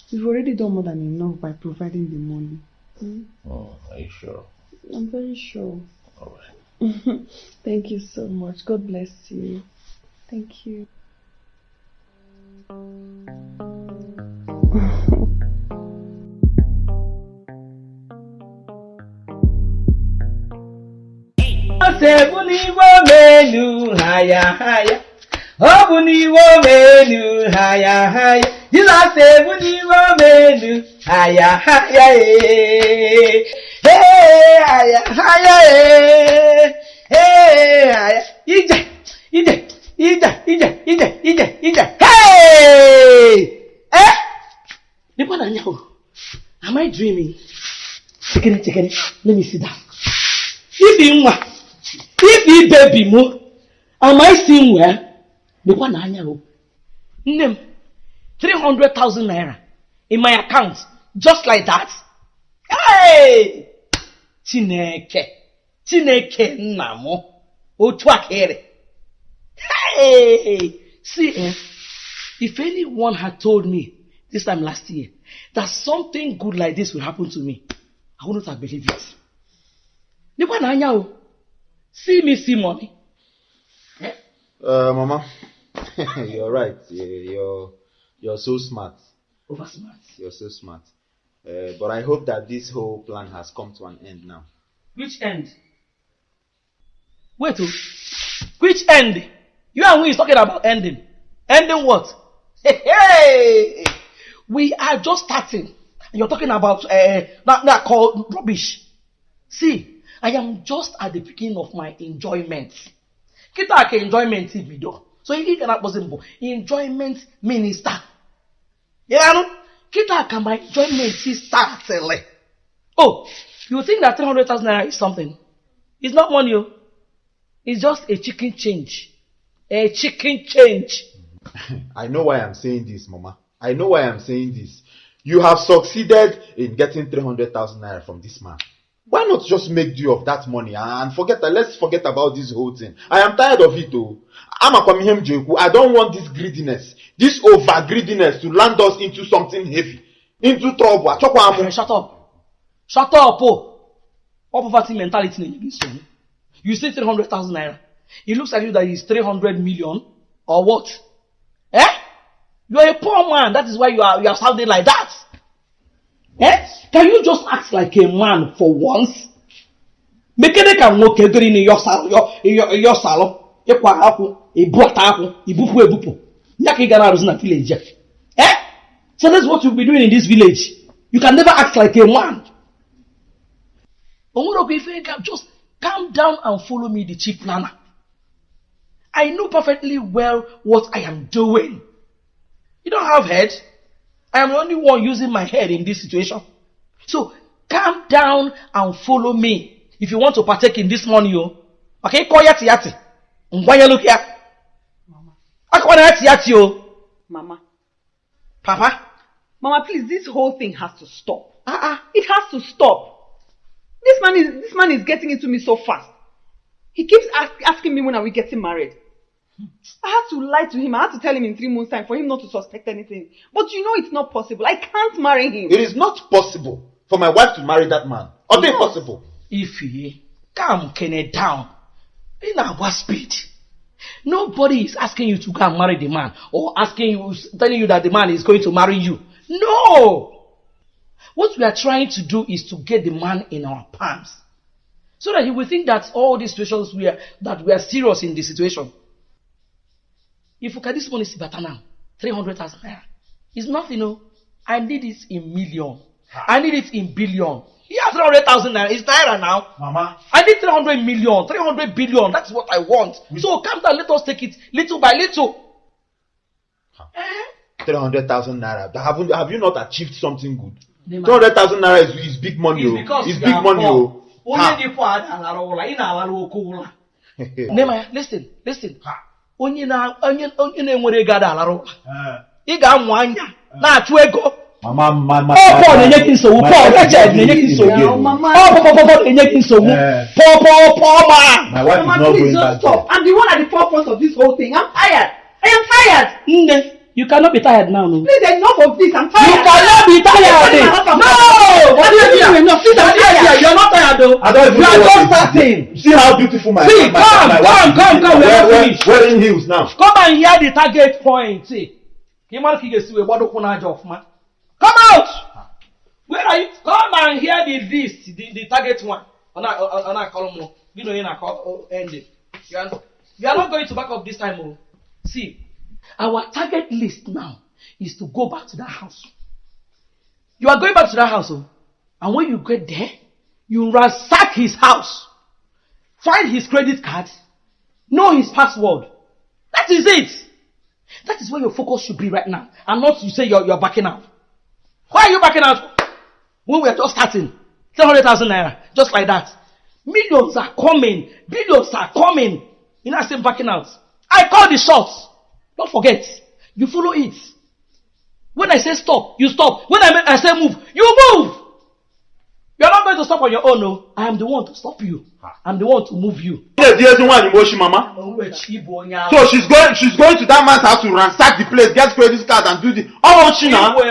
You've already done more than enough by providing the money. Hmm? Oh, are you sure? I'm very sure. All right. Thank you so much. God bless you. Thank you. Ose bụ n'iwe omenu ha ya ha ya. Ọ bụ n'iwe omenu ha ya ha ya. Jizọs ebu n'iwe omenu ha ya ha ya ee. Ee ha ya ha ya ee. Ee. Ije ije ije ije ije ije ije. Hey! Eh? Dịkwa na anya o. Am I dreaming? Chekere chekere. Let me sit down. ibi nwa ibi bebi mụ amaghịsi m wee dịkwa n'anya o. Nne m 300,000 naira in my account just like that. Hey! chineke chineke nna m otu a ka ere hey! see eh, if anyone had told me this time last year that something good like this will happen to me i wouldn't have believed it. Dịkwa n'anya o see me see money Uh, Mama, you're right. You're you're so smart. over smart You're so smart. Uh, but I hope that this whole plan has come to an end now. which end wait o which end you and we is talking about ending ending what hey, hey! we are just starting you're talking about uh, that that called rubbish see i am just at the beginning of my enjoyment. Kita ka enjoyment bido so ị ga na-akpọzi enjoyment minister. Ịranụ kita ka my enjoyment startịlị oh you think that 300,000 naira is something? It's not money oh. It's just a chicken change. A chicken change. I know why I'm saying this, Mama. I know why I'm saying this. You have succeeded in getting 300,000 naira from this man. Why not just make do of that money and forget? Let's forget about this whole thing. I am tired of it, though. I'm Kwamihem Jeku. I don't want this greediness, this over greediness to land us into something heavy, into trouble. Achọkwa shut up. Shut up, oh. All poverty mentality you so. You say 300,000 naira. It looks like you that is 300 million or what? Eh? You are a poor man. That is why you are you are sounding like that. Eh? Can you just act like a man for once? Mekene ka nwoke dịrị n'ịyọ salụ ịkwa akwụ ebuata akwụ ibupụ ebupụ ya ka ị gara arụzi na village. Eh? So that's what you'll be doing in this village. You can never act like a man. Onwere ga- just calm down and follow me, the chief planner. I know perfectly well what I am doing. You don't have head. I am the only one using my head in this situation. So calm down and follow me. If you want to partake in this money, oh, okay, call yati yati. Ngwanye look here. Akwana yati yati, oh. Mama. Papa. Mama, please, this whole thing has to stop. Uh-uh. It has to stop. This man is this man is getting into me so fast. He keeps ask, asking me when are we getting married. I had to lie to him. I had to tell him in three months' time for him not to suspect anything. But you know it's not possible. I can't marry him. It is not possible for my wife to marry that man. Or no. possible. Ify, calm Kenneth down. In our speed. Nobody is asking you to go and marry the man or asking you, telling you that the man is going to marry you. No! What we are trying to do is to get the man in our palms. So that he will think that all these situations we are, that we are serious in the situation. If you at this money, see better now. 300,000 naira. It's nothing, no. I need it in million. I need it in billion. Yeah, 300,000 naira. It's naira now. Mama. I need 300 million, 300 billion. That's what I want. So calm down. Let us take it little by little. 300,000 naira. Have, you- have you not achieved something good? Nema. 200,000 naira is, is big money. It's oh. because It's big are money. poor. Oh. Ha. dị poor ụla, ị na-alara oke ụla. Nema, listen, listen. Na onye na-enwere ego ada alara ụla. Ị ga-amụ anya na-achụ ego. Mama, mama. Ọ Paul na-enye gị nsogbu. Paul Richard na-enye gị nsogbu. Ọ pọpọpọpọ na-enye gị nsogbu. Pọpọpọ ma. I'm the one at the forefront of this whole thing. I'm tired. I am tired. Nne, you cannot be tired now. No. Please, enough of this. I'm tired. You cannot be tired. No! What do you mean? No, sit down here. You're not tired though. I don't You are just starting. See how beautiful my See, my, come, my, my come, come, is. come, we are Wear- not wear- finished. Wearing heels now. Come and hear the target point. See. Ka ị mara ka ị ga-esi wee gbado ụkwụ. Come out! Where are you? Come and hear the list, the, the target one. Ọ na- ọ- ọ na-akọrọ m. Gị na onye na-akọ oh, ending. You are, you are not going to back up this time. Oh. See, our target list now is to go back to that house. You are going back to that house, oh, and when you get there, you ransack his house, find his credit card, know his password. That is it. That is where your focus should be right now, and not you say you're, you're backing out. Why are you backing out? When we are just starting, 300,000 naira, just like that. Millions are coming, billions are coming. You know, I say backing out. I call the shots. Don't forget, you follow it. When I say stop, you stop. When I, I say move, you move. You're not going to stop on your own, no. I am the one to stop you. I'm the one to move you. So she's going, she's going to that man's house to ransack the place, get credit card, and do the. Much she now? You.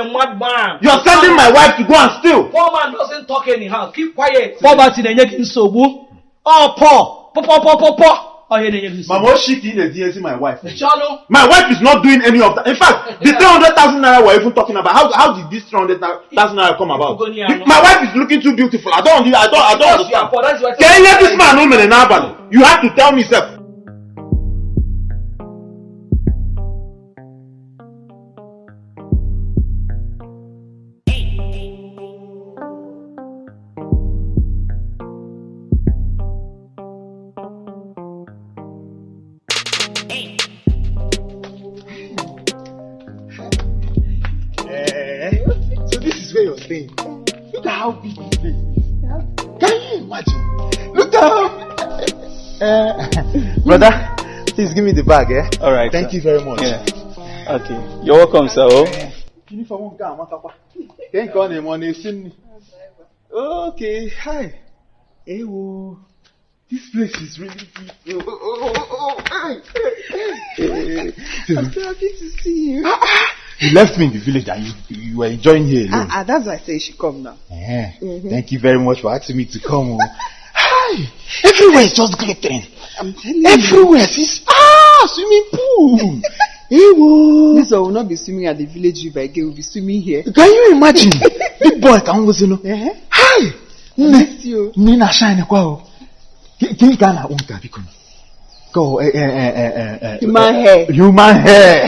You're sending my wife to go and steal. Poor man doesn't talk anyhow. Keep quiet. Poverty na-enye gị nsogbu. Ọ poor. Poor, poor, poor, poor, poor. Ọ ihe na-enye gị nsogbu. Mama, she in a DSC, my wife. My wife is not doing any of that. In fact, the 300,000 naira we're even talking about, how, how did this 300,000 naira come about? My wife is looking too beautiful. I don't, I don't, I don't Because you are understand. poor, Can you let this man know me in Abali? You have to tell me, sir. Bag, eh? All right, Thank sir. you very much. Yeah. Okay. You're welcome, sir. Oh. Uniform nke a matakwa. Ke nke ọ na-eme ọ na-esi nri. Okay, hi. Ewo. This place is really big. Oh, oh, oh, oh, hi. Hey. I'm so happy to see you. You left me in the village and you, you were enjoying here alone. Ah, ah, that's why I say you should come now. Eh, Mhm. Thank you very much for asking me to come. Hi. Everywhere is just telling you. Everywhere is ah swimming pool. Ewo. This one will not be swimming at the village river again. We'll be swimming here. Can you imagine? Big boy ka m wụzi nụ. Hi. Nne. Nne na shine kwa o. Gịnị ka a na-akpọ nke a biko? Go eh eh eh eh eh, eh. Human hair. Human hair.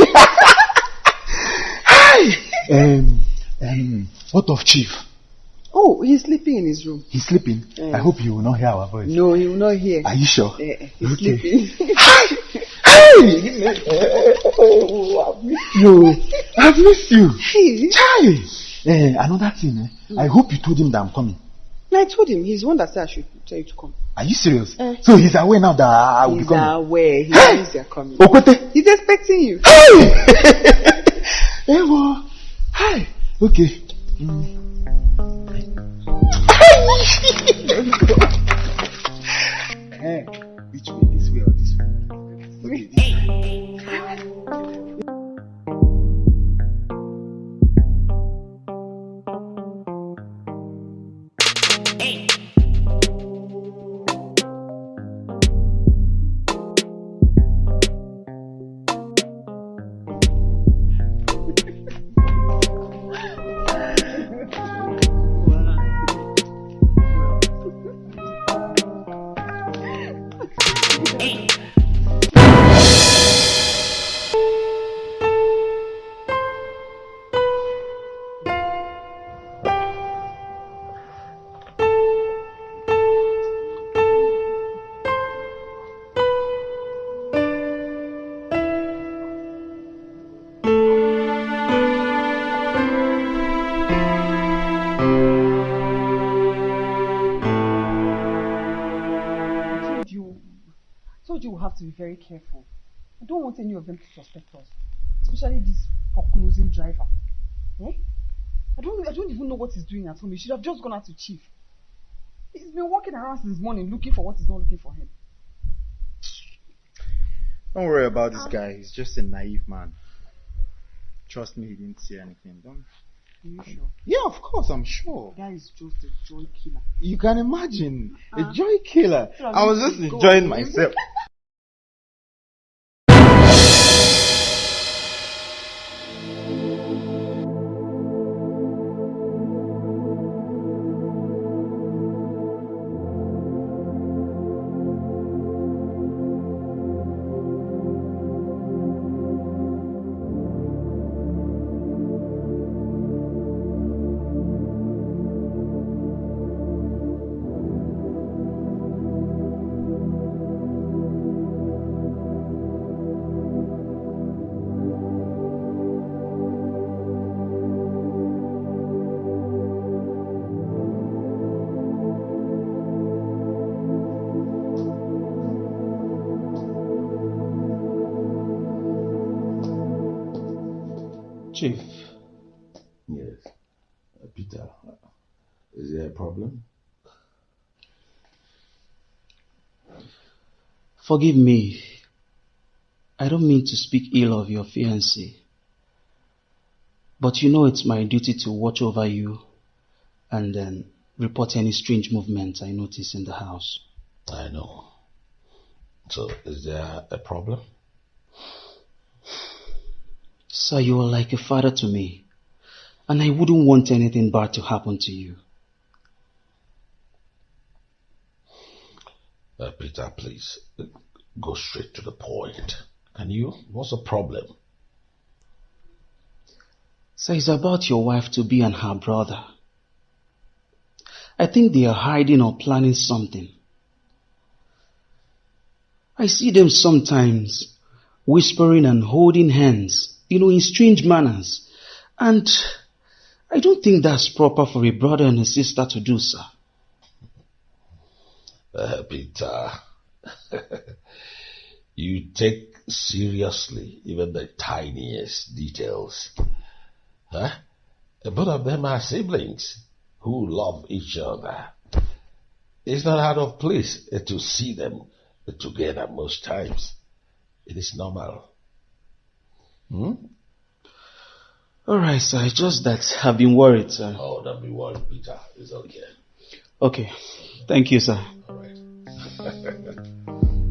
Hi. Um, um, what of chief? Oh, he's sleeping in his room. He's sleeping. Yeah. I hope he will not hear our voice. No, he will not hear. Are you sure? Eh, he's Okay. sleeping. Hey! Oh, I've missed you. I've missed you. Hey. Chai! Eh, another thing, eh? I hope you told him that I'm coming. I told him. He's the one that said I should tell you to come. Are you serious? Eh. So he's aware now that I will be coming. He's aware. He Hey! knows you're coming. Okwete. He's expecting you. Hey! Ewo. Hi. Okay. Mm. Eh, which way? This way or this way? Okay, this doing at home. He should have just gone out to chief. He's been walking around since morning looking for what is not looking for him. Don't worry about this um, guy. He's just a naive man. Trust me, he didn't see anything. Don't. Are you sure? Yeah, of course, I'm sure. That is just a joy killer. You can imagine a Uh-uh. joy killer. I was just enjoying myself. Chief. Yes. Uh, Peter, uh, is there a problem? Forgive me. I don't mean to speak ill of your fiancé. But you know it's my duty to watch over you and then report any strange movements I notice in the house. I know. So, is there a problem? Sir, you are like a father to me, and I wouldn't want anything bad to happen to you. Uh, Peter, please, uh, go straight to the point. Can you? What's the problem? Sir, it's about your wife to be and her brother. I think they are hiding or planning something. I see them sometimes whispering and holding hands, you know, in strange manners. And I don't think that's proper for a brother and a sister to do, sir. Uh, Peter, you take seriously even the tiniest details. Huh? Both of them are siblings who love each other. It's not out of place to see them together most times. It is normal. Hmm? All right, sir. It's just that I've been worried, sir. Oh, don't be worried, Peter. It's okay. Okay. Thank you, sir. All right.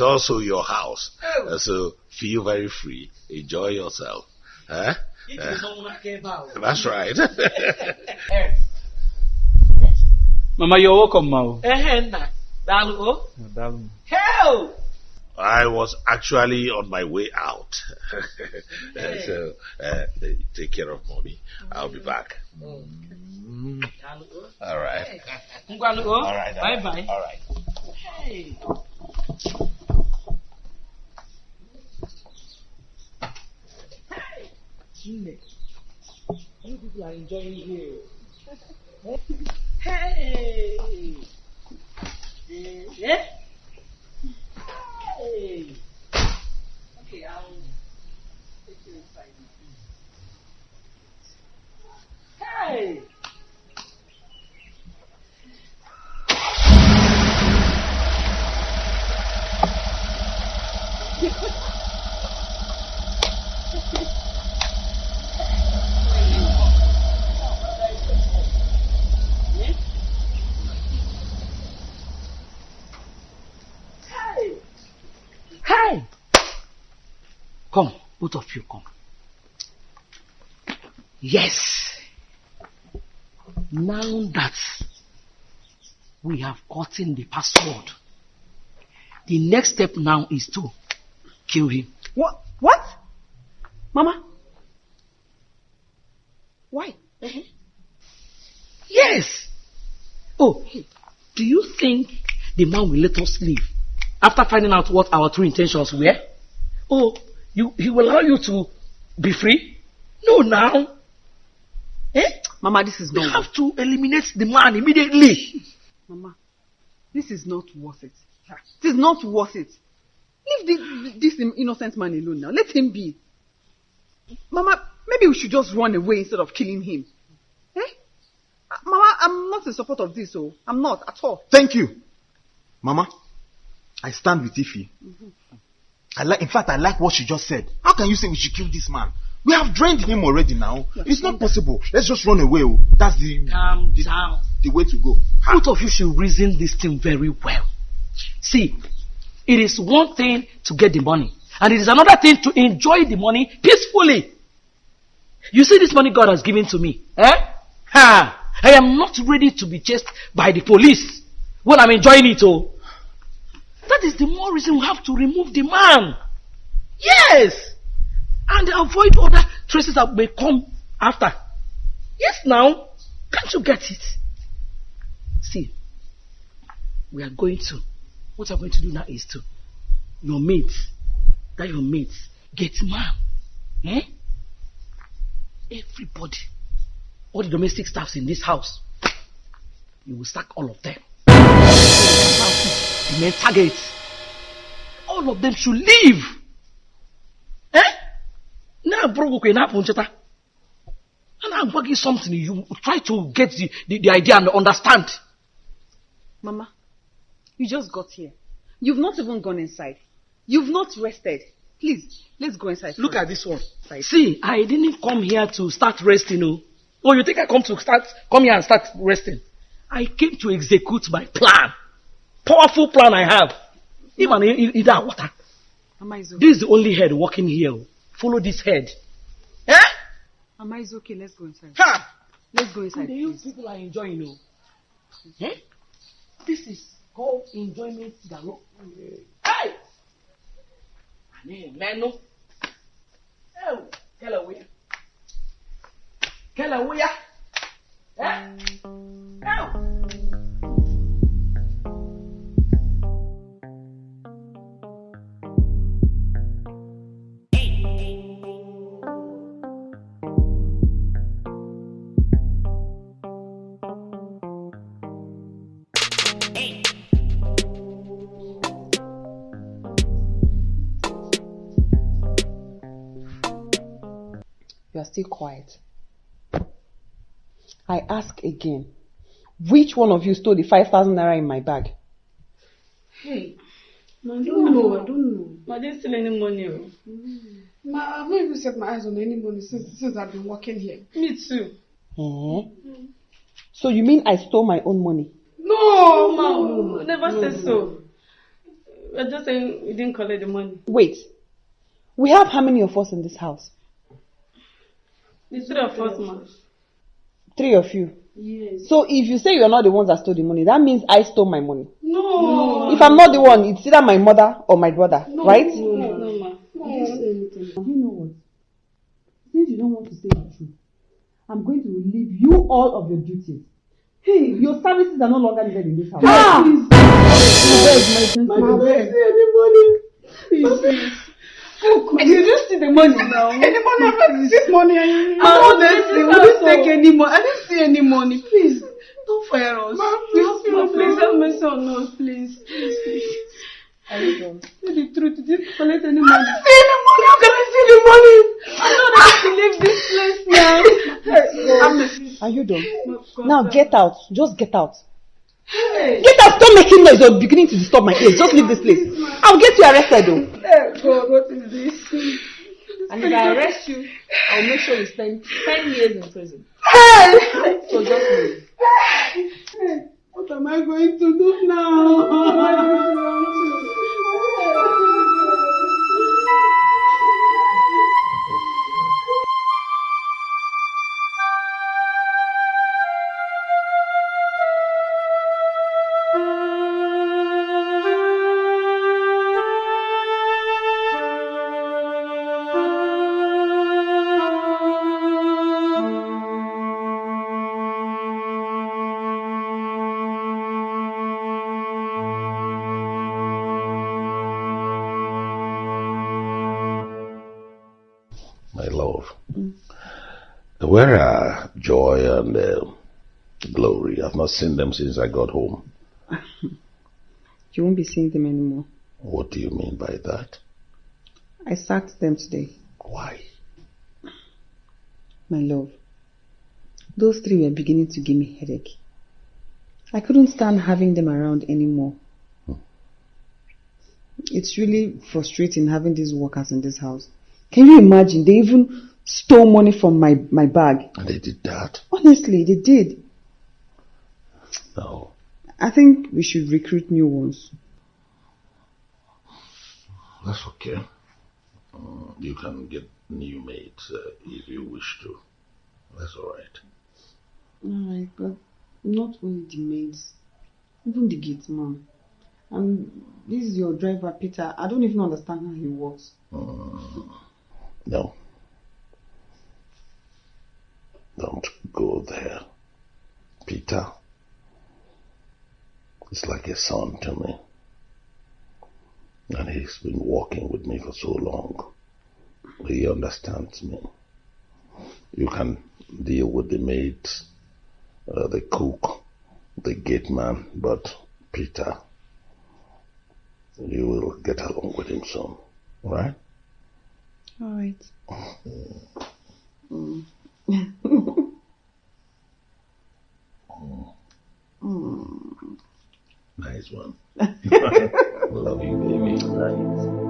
it's also your house. Oh. Uh, so feel very free. Enjoy yourself. Huh? It Uh, is not like about. that's right. Mama, you're welcome, Mao. eh, na. Dalu, oh. Darling. Hell! I was actually on my way out. Uh, so uh, take care of mommy. I'll be back. Dalu, oh. All right. Ngwalu, oh. All right. Bye bye. All right. Hey. Hey. You people are enjoying here. Hey. Eh, Yeah. Hey. Okay, I'll take you inside. Hey. Hey! Come, both of you come. Yes. Now that we have gotten the password, the next step now is to kill him. What? What? Mama? Why? Yes. Oh, do you think the man will let us leave after finding out what our true intentions were? Oh, you, he will allow you to be free? No, now. Eh? Mama, this is We not. have to eliminate the man immediately. Mama, this is not worth it. It is not worth it. Leave this, this innocent man alone now. Let him be. Mama, maybe we should just run away instead of killing him. Eh? Uh, Mama, I'm not in support of this, oh. I'm not at all. Thank you. Mama, I stand with Ify. I like, in fact, I like what she just said. How can you say we should kill this man? We have drained him already now. It's not possible. Let's just run away. oh. That's the, Calm down. the way to go. Both of you should reason this thing very well. See, it is one thing to get the money, and it is another thing to enjoy the money peacefully. You see this money God has given to me, eh? Ha! I am not ready to be chased by the police when I'm enjoying it, oh. That is the more reason we have to remove the man. Yes! And avoid other traces that may come after. Yes, now. Can't you get it? See, we are going to, what I'm going to do now is to, your mates, that your mates, get man. Eh? Everybody, all the domestic staffs in this house, you will sack all of them. The main targets, all of them should leave. Eh? Now, bro, okay, now. And I'm working something, you try to get the, the, the idea and understand. Mama, you just got here. You've not even gone inside. You've not rested. Please, let's go inside. Look at this one. See, I didn't come here to start resting, oh. Oh, you think I come to start, come here and start resting? I came to execute my plan. Powerful plan I have. Even that water. Mama is okay. This is the only head walking here. oh. Follow this head. Eh? Mama is okay. Let's go inside. Ha! Let's go inside. The youth people are enjoying, oh. Eh? This is called enjoyment galore. Hey! Ani menu. Oh, kela wuya. Kela wuya. Eh? Still quiet. I ask again. Which one of you stole the 5,000 naira in my bag? Hey, ma, I don't know. I don't know. Ma, I didn't steal any money. oh. Ma, I've not even set my eyes on any money since since I've been working here. Me too. Eh? So you mean I stole my own money? No, ma, never said so. We're just saying we didn't collect the money. Wait. We have how many of us in this house? The three of us, ma. Three of you. Yes. So if you say you're not the ones that stole the money, that means I stole my money. No. If I'm not the one, it's either my mother or my brother, No, right? No, no, no, ma. I didn't say anything. You know what? Since you don't want to say the truth, I'm going to relieve you all of your duties. Hey, your services are no longer needed in this house. Ah! Please. My bed, my bed. I didn't see any money. Please, please. Oh, God. You just see the money now. Any money? I've not seen money. Honestly, we didn't take any money. I didn't see any money. Please, don't fire us. Ma, please, Ma, please have mercy on us, please. Please, please. Are you done? Tell the truth. Didn't collect any money. I didn't see any money. How can I see the money? I don't have to leave this place now. Are you done? Now get out. Just get out. Hey. Get out. Stop making noise. You're beginning to disturb my ears. Just leave this place. I'll get you arrested though. Hey, God, what is this? And if I arrest you, I'll make sure you spend 10 years in prison. Hey! So just leave. Hey, what am I going to do now? Where are Joy and uh, Glory? I've not seen them since I got home. You won't be seeing them anymore. What do you mean by that? I sacked them today. Why? My love. Those three were beginning to give me headache. I couldn't stand having them around anymore. It's really frustrating having these workers in this house. Can you imagine? They even stole money from my, my bag. And they did that? Honestly, they did. No. I think we should recruit new ones. That's okay. Uh, you can get new mates uh, if you wish to. That's all right. Alright, but not only the maids, even the gate man. And this is your driver, Peter. I don't even understand how he works. Mm, no. Don't go there. Peter is like a son to me. And he's been walking with me for so long. He understands me. You can deal with the maids, uh, the cook, the gate man, but Peter, you will get along with him soon. Right? Alright. Mm. Mm. Mm. Nice one. Love you, baby.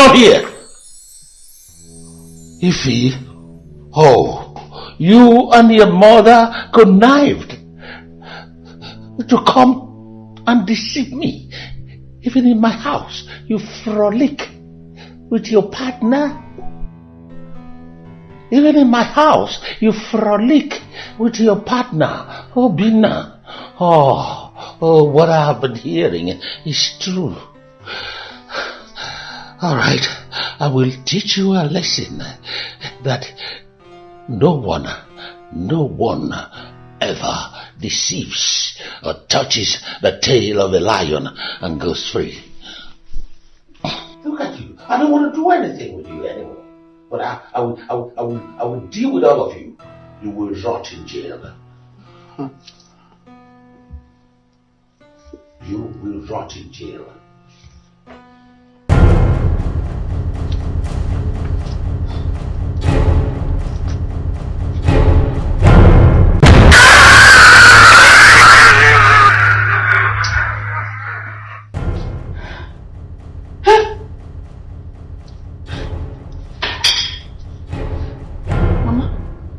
On here? Ify, oh, you and your mother connived to come and deceive me. Even in my house, you frolic with your partner. Even in my house, you frolic with your partner, oh, Obinna. Oh, oh, what I have been hearing is true. All right, I will teach you a lesson that no one, no one ever deceives or touches the tail of a lion and goes free. Look at you. I don't want to do anything with you anymore. But I, I, will, I, will, I, will, I will deal with all of you. You will rot in jail. Hmm. You will rot in jail.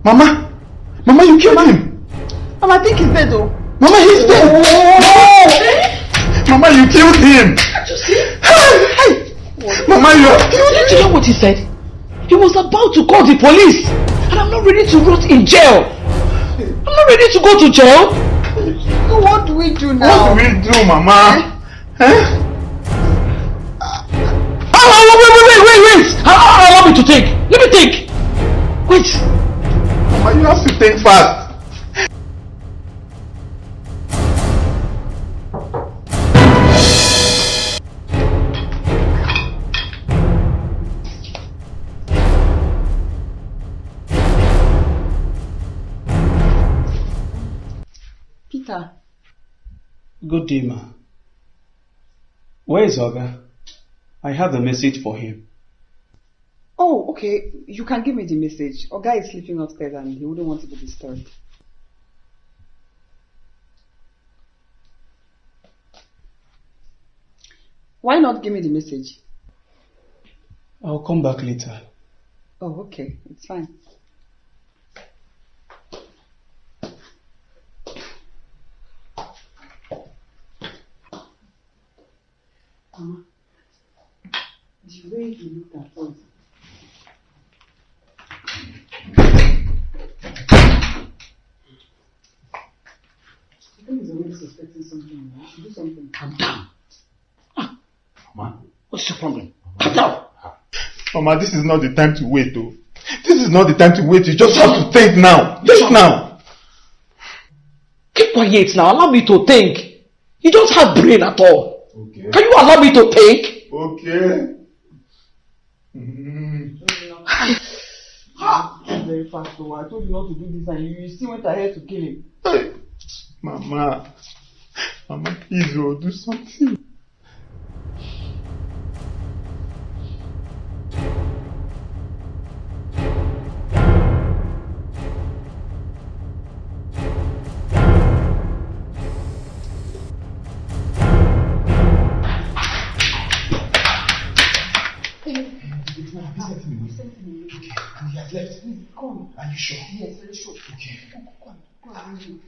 Mama, Mama, you killed him. Mama, I think he's dead though. Mama, he's dead. Mama, you killed him. Just see. Hey! Mama, you have killed Did you hear what he said? He was about to call the police. And I'm not ready to rot in jail. I'm not ready to go to jail. So what do we do now? What now? do we do, Mama? Eh? Oh, oh, wait, wait, wait, wait, wait. Allow, allow me to think. Let me think. Wait. Mama, you have to think fast. Peter, Good day, ma. Where is Oga? I have a message for him. Oh, okay. You can give me the message. Oga is sleeping upstairs and he wouldn't want to be disturbed. Why not give me the message? I'll come back later. Oh, okay. It's fine. Mama, the way you looked at us. I think he's already suspecting something. We should do something. Calm down. Mama, What's your problem? Calm down. Mama, this is not the time to wait, though. This is not the time to wait. You just have to think now. Just now. Keep quiet now. Allow me to think. You don't have brain at all. Okay. Can you allow me to think? Okay. Mm. Very fast, though. I told you not to do this, and you, you still went ahead to kill him. Hey. Mama. Mama, please, oh, do something. Are you sure? Yes, very sure. Okay. Come, come, come,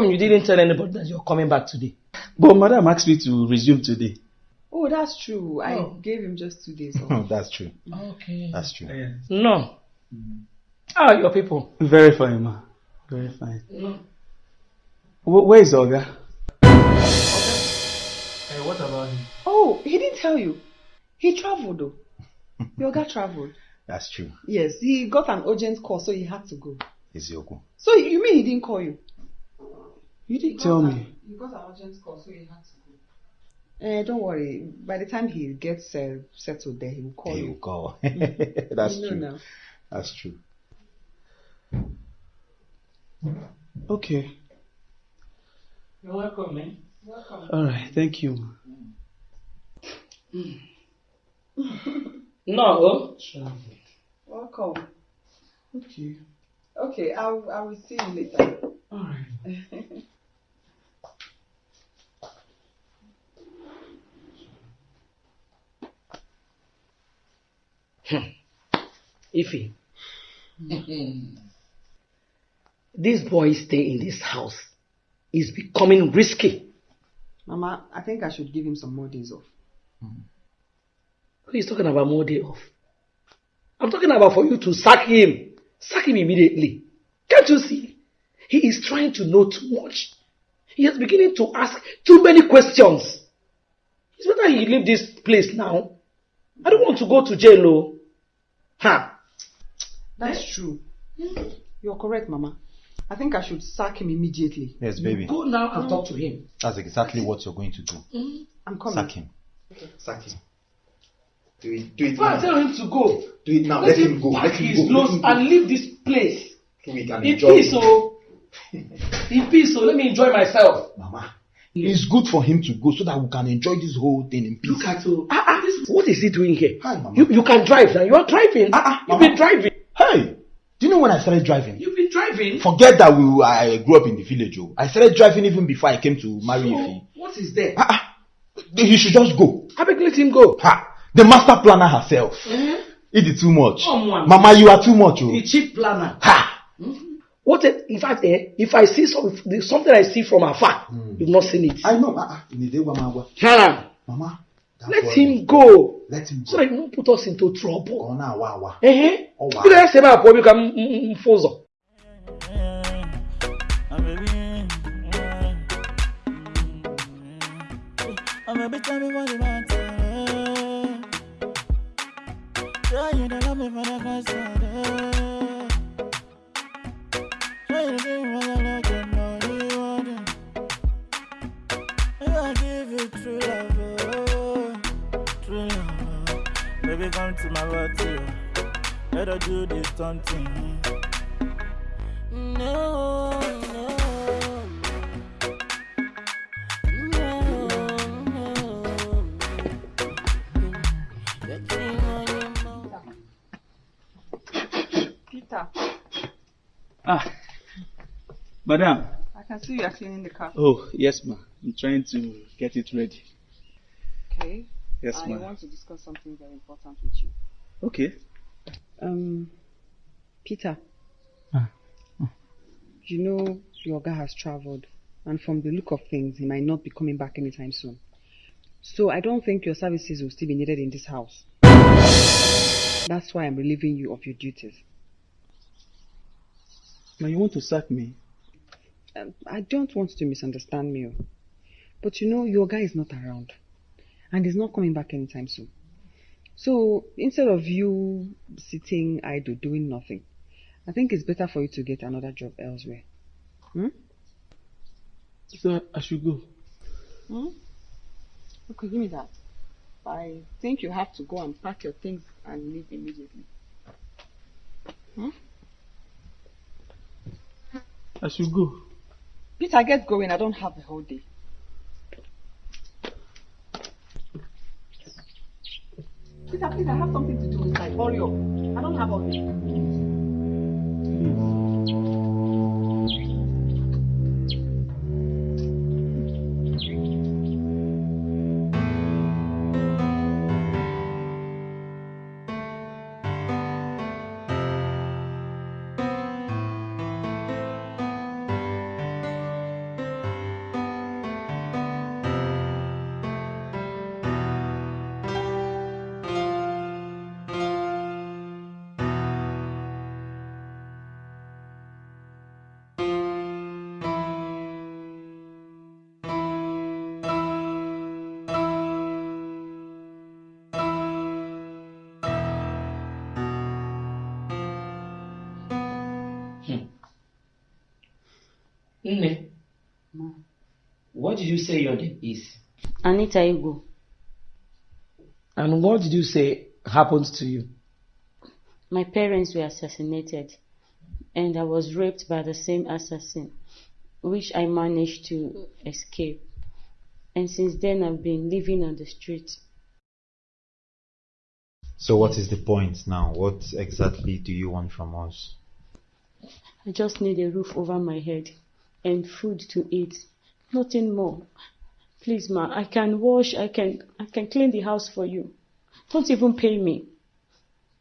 come you didn't tell anybody that you're coming back today? But madam asked me to resume today. Oh, that's true. I Oh. gave him just two days off. That's true. Okay. That's true. No. How are your people? Very fine, ma. Very fine. No. Wh- where is Oga? Hey, eh, what about him? Oh, he didn't tell you. He traveled though. Oga traveled. That's true. Yes, he got an urgent call, so he had to go. Is Ezioku. So you mean he didn't call you? You didn't tell me. He got an urgent call, so he had to go. Eh, don't worry. By the time he gets uh, settled there, he will call He you. will call. That's You know true. now. That's true. Okay. You're welcome, man. Welcome. All right. Thank you. ma. No. Welcome. Okay. Okay, I'll I will see you later. All right. Hmm. Ify. Hmm. this boy stay in this house is becoming risky. Mama, I think I should give him some more days off. Hmm. Who is talking about more day off? I'm talking about for you to sack him. Sack him immediately. Can't you see? He is trying to know too much. He is beginning to ask too many questions. It's better he leave this place now. I don't want to go to jail, oh. Ha! That's true. You're correct, Mama. I think I should sack him immediately. Yes, baby. Go now and talk to him. That's exactly what you're going to do. I'm coming. Sack him. Sack him. Do it. Do it Go and now. tell him to go. Do it now. Let, Let, him, him go. pack Let him his go. Let clothes him go. and leave this place. So we can In enjoy. peace, oh. In peace, oh. Let me enjoy myself. Mama, it's good for him to go so that we can enjoy this whole thing in peace. Look at oh. Ah, ah, this, what is he doing here? Hi, Mama. You, you can drive now. You are driving. Ah, You've been driving. Hey, do you know when I started driving? You've been driving. Forget that we I grew up in the village. Oh, I started driving even before I came to marry So, Ife. what is there? Ah, ah, he should just go. I beg let him go. Ha! The master planner herself. Eh? It is too much. On. Mama, you are too much. Oh. The chief planner. Ha! What if, in fact, eh, if I see some, something I see from afar, you've not seen it. I know. In the day, Mama, Hannah, Mama, that let him go so that he won't put us into trouble. ọ̀nà àwa àwa. kí ló yẹ ṣe máa pọ̀ bí ká ń fòzọ̀. Baby, you don't love me for the first time. Let her do this something. No, no. Peter, Ah, madam. I can see you are cleaning the car. Oh, yes, ma. I'm trying to get it ready. Okay. Yes, I ma'am. want to discuss something very important with you. Okay. Um, Peter. Ah. You know your guy has traveled, and from the look of things, he might not be coming back anytime soon. So I don't think your services will still be needed in this house. That's why I'm relieving you of your duties. Now you want to sack me? Um, I don't want to misunderstand me, oh. but you know your guy is not around, and he's not coming back anytime soon. So instead of you sitting idle doing nothing, I think it's better for you to get another job elsewhere. Hmm? So I should go. Hmm? Okay, give me that. I think you have to go and pack your things and leave immediately. Hmm? I should go. Peter, get going. I don't have the whole day. Peter, please, I have something to do inside. Hurry up. I don't have all day. What did you say your name is? Anita Igbo. And what did you say happened to you? My parents were assassinated, and I was raped by the same assassin, which I managed to escape. And since then, I've been living on the street. So what is the point now? What exactly do you want from us? I just need a roof over my head and food to eat. Nothing more. Please, ma, I can wash, I can I can clean the house for you. Don't even pay me.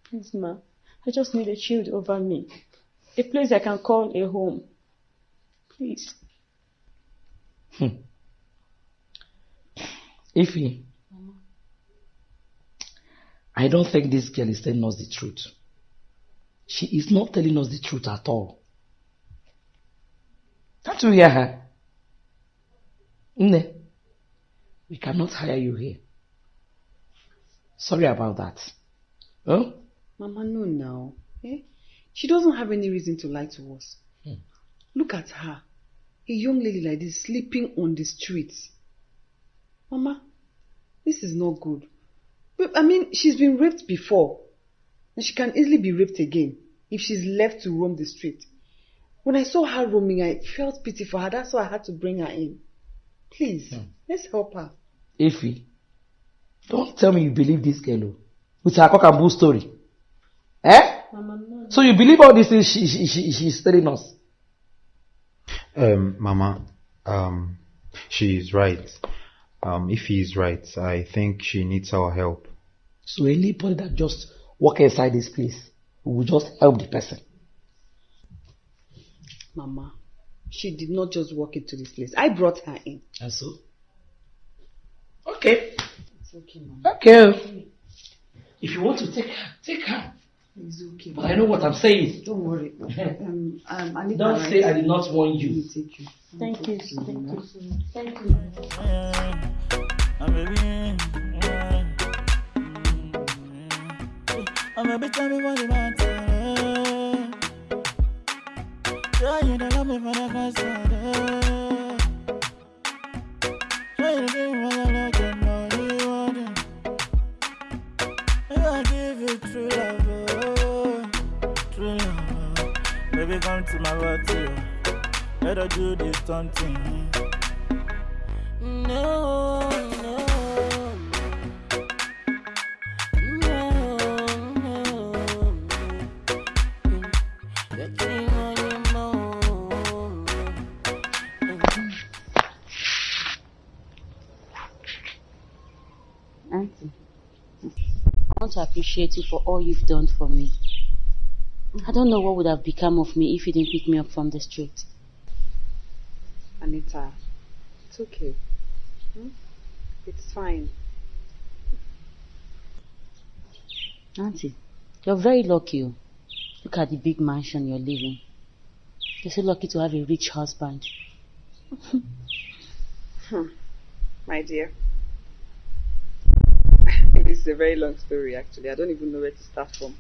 Please, ma. I just need a shield over me. A place I can call a home. Please. Hmm. Ify, I don't think this girl is telling us the truth. She is not telling us the truth at all. Can't you hear her? Nne, we cannot hire you here. Sorry about that. Oh? Mama, no, now. Eh? She doesn't have any reason to lie to us. Hmm. Look at her. A young lady like this sleeping on the streets. Mama, this is not good. But, I mean, she's been raped before. And she can easily be raped again if she's left to roam the street. When I saw her roaming, I felt pity for her. That's why I had to bring her in. Please, let's help her. Ify, don't tell me you believe this girl oh, with her cock and bull story. Eh? Mama, no. So you believe all these things she, she, she, she's telling us? Um, Mama, um, she is right. Um, if he is right, I think she needs our help. So anybody that just walk inside this place will just help the person. Mama, she did not just walk into this place. I brought her in. And so? Okay. It's okay, Mama. Okay. If you want to take her, take her. It's okay. But I know what I'm saying. Don't worry. Um, um, I need Don't say I did not warn you. Take you. Thank you, thank you, thank you. And baby, mm, and baby, tell me what you want. Yeah, you don't love me for the first time. Yeah, you give me what I like and what you want. Maybe I give you true love, oh, true love. oh. Baby, come to my body, oh. let her do this something. No, appreciate you for all you've done for me. I don't know what would have become of me if you didn't pick me up from the street. Anita, it's okay. Hmm? It's fine. Auntie, you're very lucky. oh. Look at the big mansion you're living. You're so lucky to have a rich husband. Hmm. My dear. This is a very long story actually. I don't even know where to start from.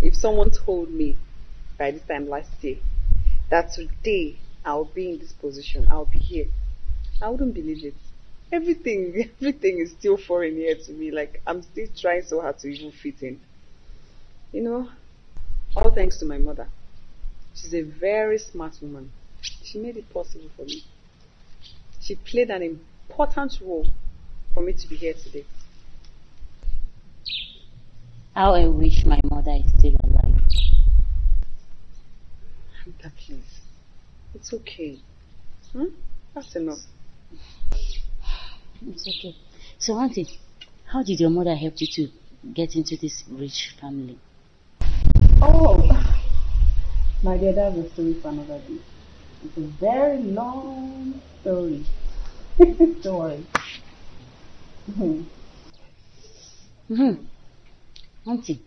If someone told me by this time last year that today I'll be in this position, I'll be here, I wouldn't believe it. Everything everything is still foreign here to me. Like I'm still trying so hard to even fit in. You know, all thanks to my mother. She's a very smart woman. She made it possible for me. She played an important role for me to be here today. How I wish my mother is still alive. Anita, please. It's okay. Hmm? That's enough. It's okay. So, Auntie, how did your mother help you to get into this rich family? Oh, my dear, that's a story for another day. It's a very long story. Don't worry. hmm Auntie,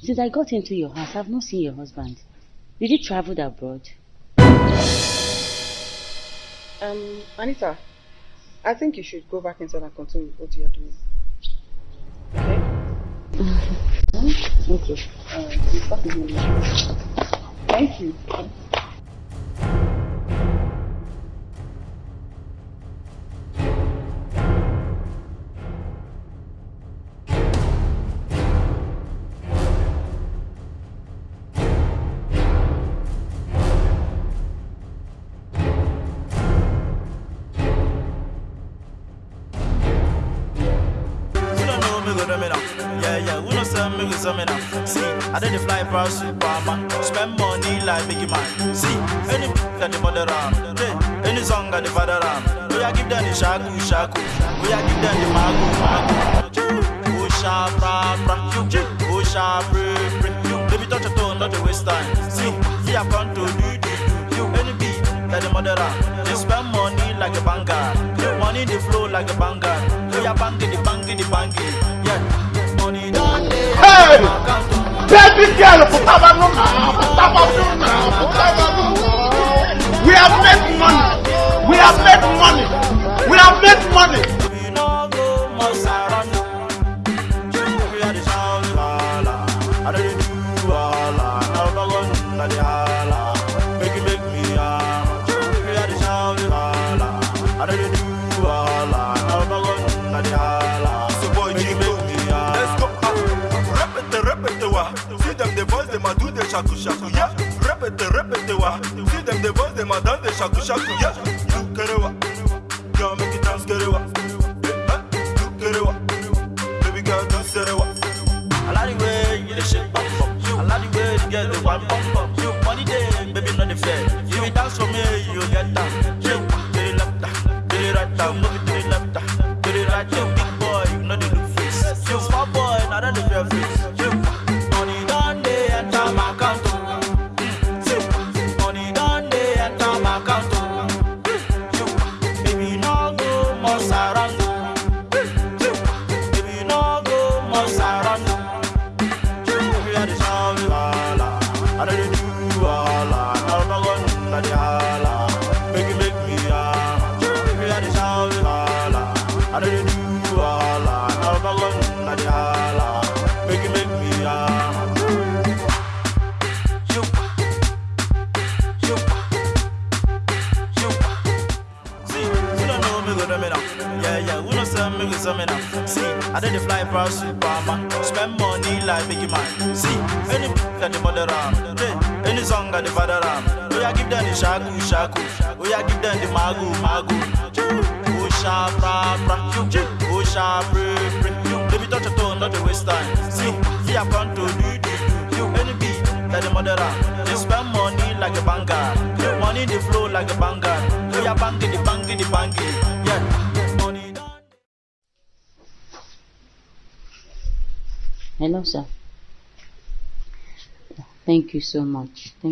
since I got into your house, I've not seen your husband. Did he travel abroad? Um, Anita, I think you should go back inside and continue with what you are doing. Okay? okay. Start again later. Thank you. I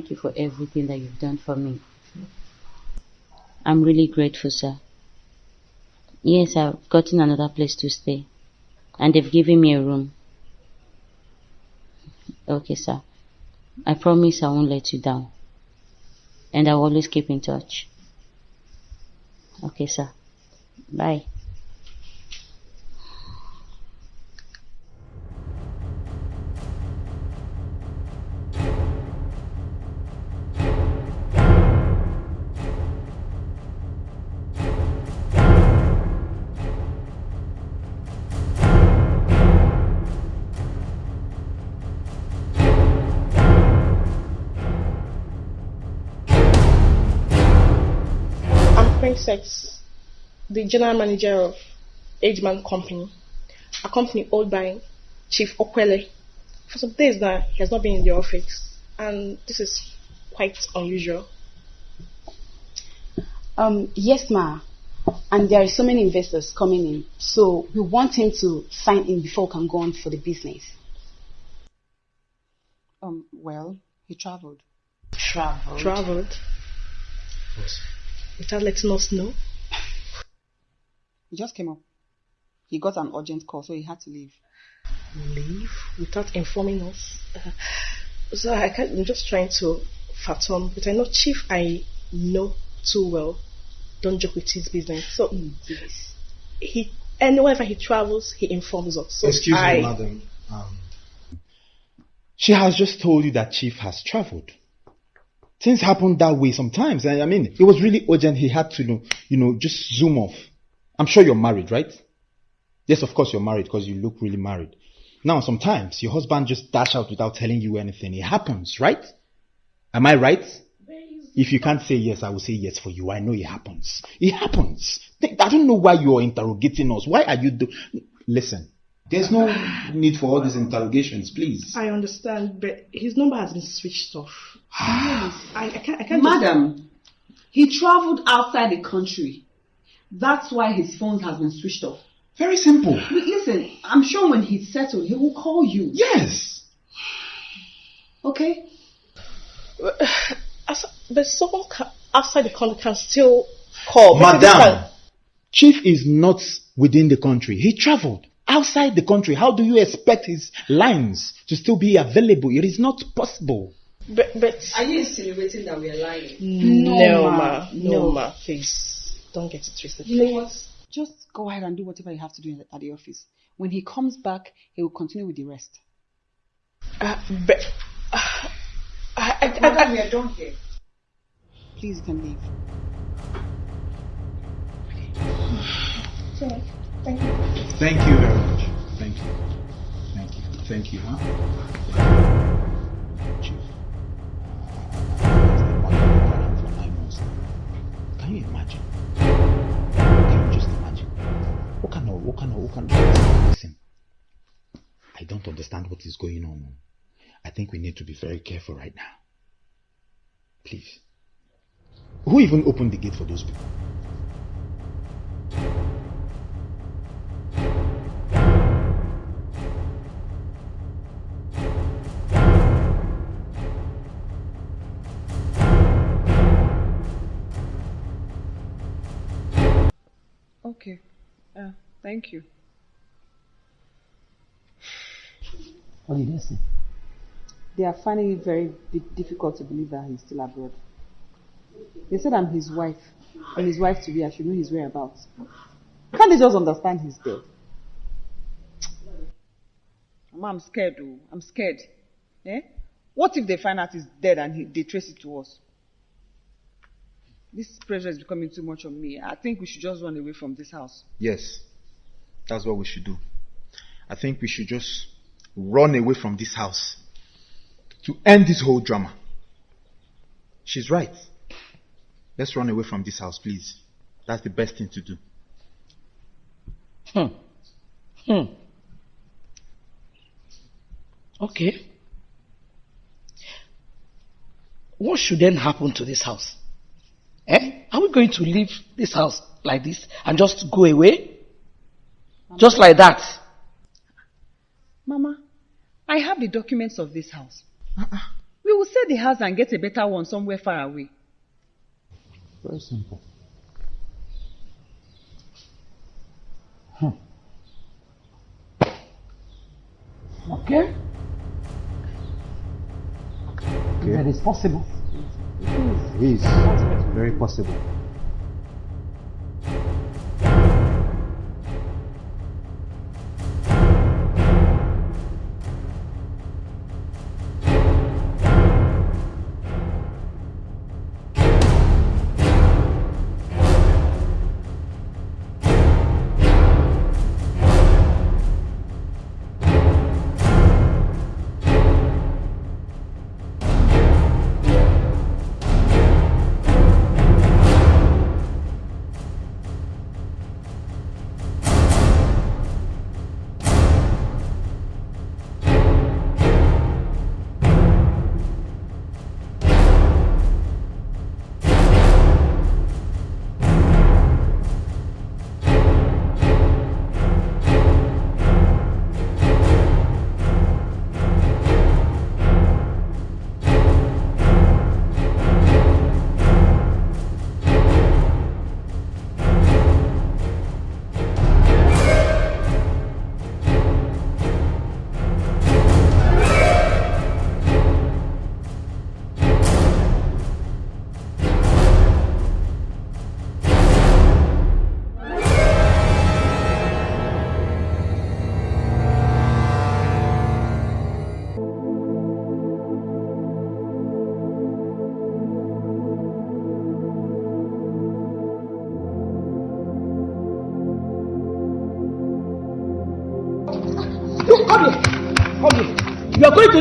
Thank you for everything that you've done for me. I'm really grateful, sir. Yes, I've gotten another place to stay. And they've given me a room. Okay, sir. I promise I won't let you down. And I'll always keep in touch. Okay, sir. Bye. I'm Princess, the general manager of Ageman Company, a company owned by Chief Okwele. For some days now, he has not been in the office, and this is quite unusual. Um, yes, ma. And there are so many investors coming in, so we want him to sign in before we can go on for the business. Um, well, he traveled. Traveled. Traveled without letting us know. He just came up. He got an urgent call, so he had to leave. Leave without informing us. Uh, so I can't, I'm just trying to fathom, but I know Chief I know too well. Don't joke with his business. So he and whenever he travels, he informs us. So Excuse I, me, madam. Um, she has just told you that Chief has traveled. Things happen that way sometimes. I, I mean, it was really urgent. He had to, you know, you know, just zoom off. I'm sure you're married, right? Yes, of course you're married because you look really married. Now, sometimes your husband just dash out without telling you anything. It happens, right? Am I right? If you can't say yes, I will say yes for you. I know it happens. It happens. I don't know why you're interrogating us. Why are you do? Listen, there's no need for all these interrogations, please. I understand, but his number has been switched off. I, I can't. I can't. just- Madam, he traveled outside the country. That's why his phone has been switched off. Very simple. Listen, I'm sure when he's settled, he will call you. Yes. Okay? But someone outside the country can still call. Madam, Chief is not within the country. He traveled outside the country. How do you expect his lines to still be available? It is not possible. But, but Are you insinuating that we are lying? no, ma, no, ma, please don't get it twisted. You know what? Just go ahead and do whatever you have to do at the office. When he comes back, he will continue with the rest. Uh, but uh, I, I, I, Madam, I, we are done here. Please, you can leave. Sorry. Thank you. Thank you very much. Thank you. Thank you. Thank you, huh? Can you imagine? Can you just imagine? What kind of, listen. I don't understand what is going on. I think we need to be very careful right now. Please. Who even opened the gate for those people? Thank you. What did they say? They are finding it very difficult to believe that he's still abroad. They said I'm his wife, and his wife to be, I should know his whereabouts. Can't they just understand he's dead? Mama, I'm scared, though. I'm scared. Eh? What if they find out he's dead and he, they trace it to us? This pressure is becoming too much on me. I think we should just run away from this house. Yes, that's what we should do. I think we should just run away from this house to end this whole drama. She's right. Let's run away from this house, please. That's the best thing to do. Hmm. Hmm. Okay. What should then happen to this house? Eh? Are we going to leave this house like this and just go away? Just like that? Mama, I have the documents of this house. Uh-uh. We will sell the house and get a better one somewhere far away. Very simple. Hmm. Okay. okay. That is possible. It is very possible.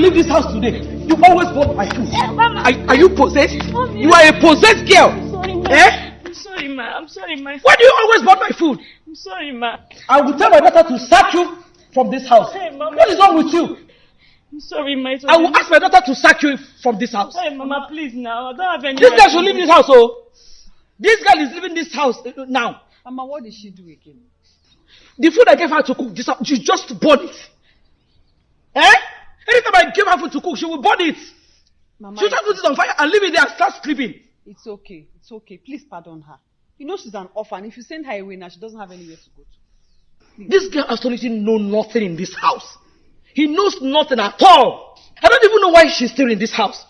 Leave this house today. You always want my food. Are, are you possessed? You are a possessed girl. Sorry, ma. Eh? I'm sorry, ma. I'm sorry, ma. Why do you always want my food? I'm sorry, ma. I will tell my daughter to sack you from this house. Hey, mama. What is wrong with you? I'm sorry, ma. I will ask my daughter to sack you from this house. Hey, mama, please now. I don't have any. This right girl should leave this house, oh. This girl is leaving this house uh, now. Mama, what did she do again? The food I gave her to cook, this, she just burn it. Eh? Anytime I give her food to cook, she will burn it. Mama, She'll just put it on fire and leave it there and start sleeping. It's okay. It's okay. Please pardon her. You know she's an orphan. If you send her away now, she doesn't have anywhere to go to. This girl absolutely know nothing in this house. He knows nothing at all. I don't even know why she's still in this house.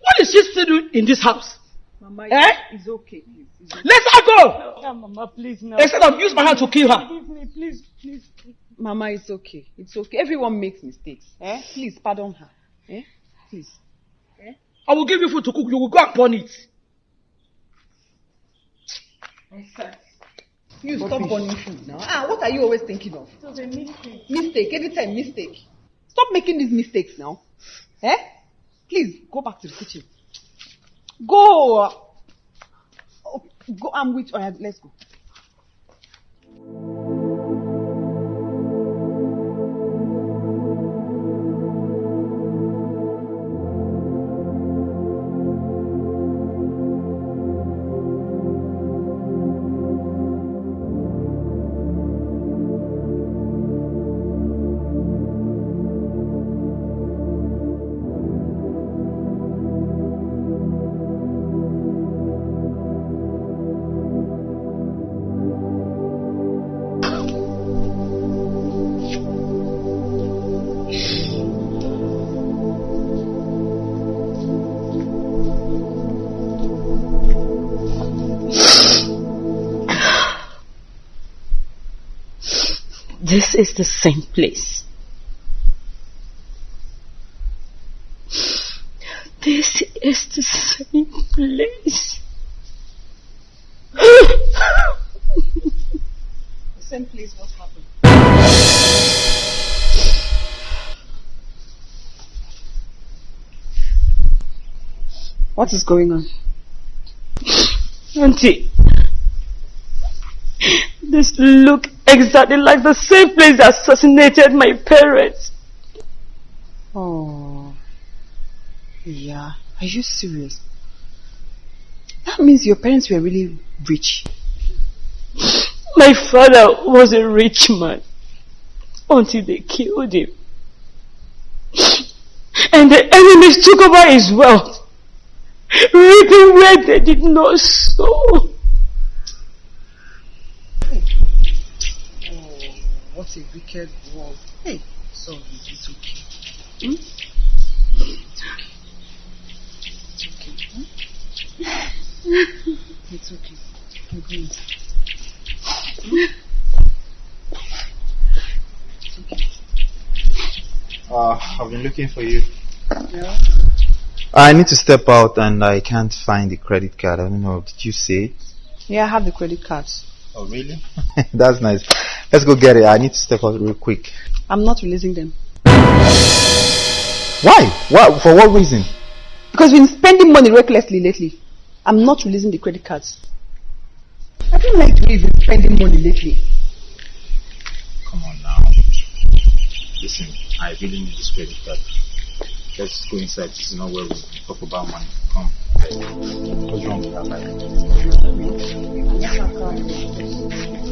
What is she still doing in this house? Mama, Eh? it's okay. It's okay. Let her go! Ah, mama, please now. Instead of use my hand to kill her. Forgive me, please, please. Mama, it's okay. It's okay. Everyone makes mistakes. Eh? Please pardon her. Eh? Please. I will give you food to cook. You will go and burn it. You stop burning food now. Ah, what are you always thinking of? It was a mistake. Mistake. Anytime mistake. Stop making these mistakes now. Eh? Please go back to the kitchen. Go. Oh, go. I'm with. Oh, yeah, let's go. us is the same place. This is the same place. the same place what happened? What is going on? Auntie this look exactly like the same place that assassinated my parents. Oh. Yeah. Are you serious? That means your parents were really rich. My father was a rich man until they killed him. And the enemies took over his wealth, reaping where they did not sow. What a wicked world. Hey, sorry, it's okay. Hmm? It's okay. Hmm? It's okay. I'm going inside. Uh, I've been looking for you. Yeah. I need to step out and I can't find the credit card. I don't know. Did you see it? Yeah, I have the credit cards. Oh, really? That's nice. Let's go get it. I need to step out real quick. I'm not releasing them. Why? Why? For what reason? Because we've been spending money recklessly lately. I'm not releasing the credit cards. I don't like the way you've been spending money lately. Come on now. Listen, I really need this credit card. Let's go inside. This is not where we talk about money. Come. What's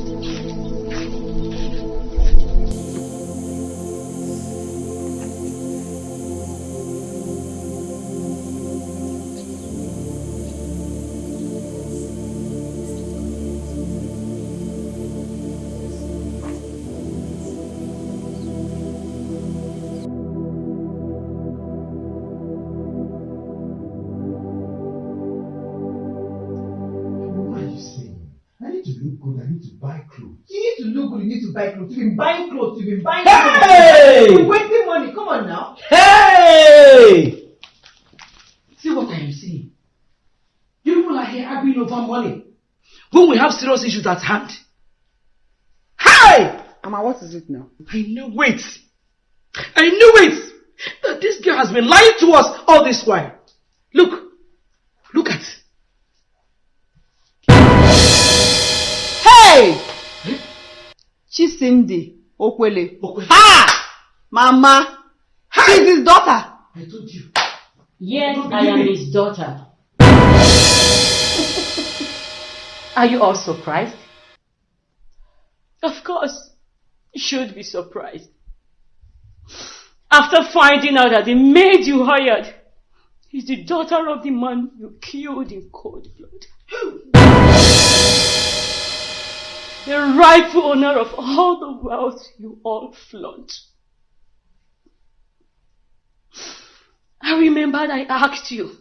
look good. I need to buy clothes. You need to look good. You need to buy clothes. You've been buying clothes. You've been buying Hey! clothes. You're wasting money. Come on now. Hey! See what I am saying? You people are here arguing over money when we have serious issues at hand. Hey! Mama, what is it now? I knew it. I knew it. That this girl has been lying to us all this while. Look, look Chisimdi Okwele. Ha! Mama! She's his daughter. I told you. Yes, I am his daughter. Are you all surprised? Of course, you should be surprised. After finding out that the maid you hired is the daughter of the man you killed in cold blood. The rightful owner of all the wealth you all flaunt. I remembered I asked you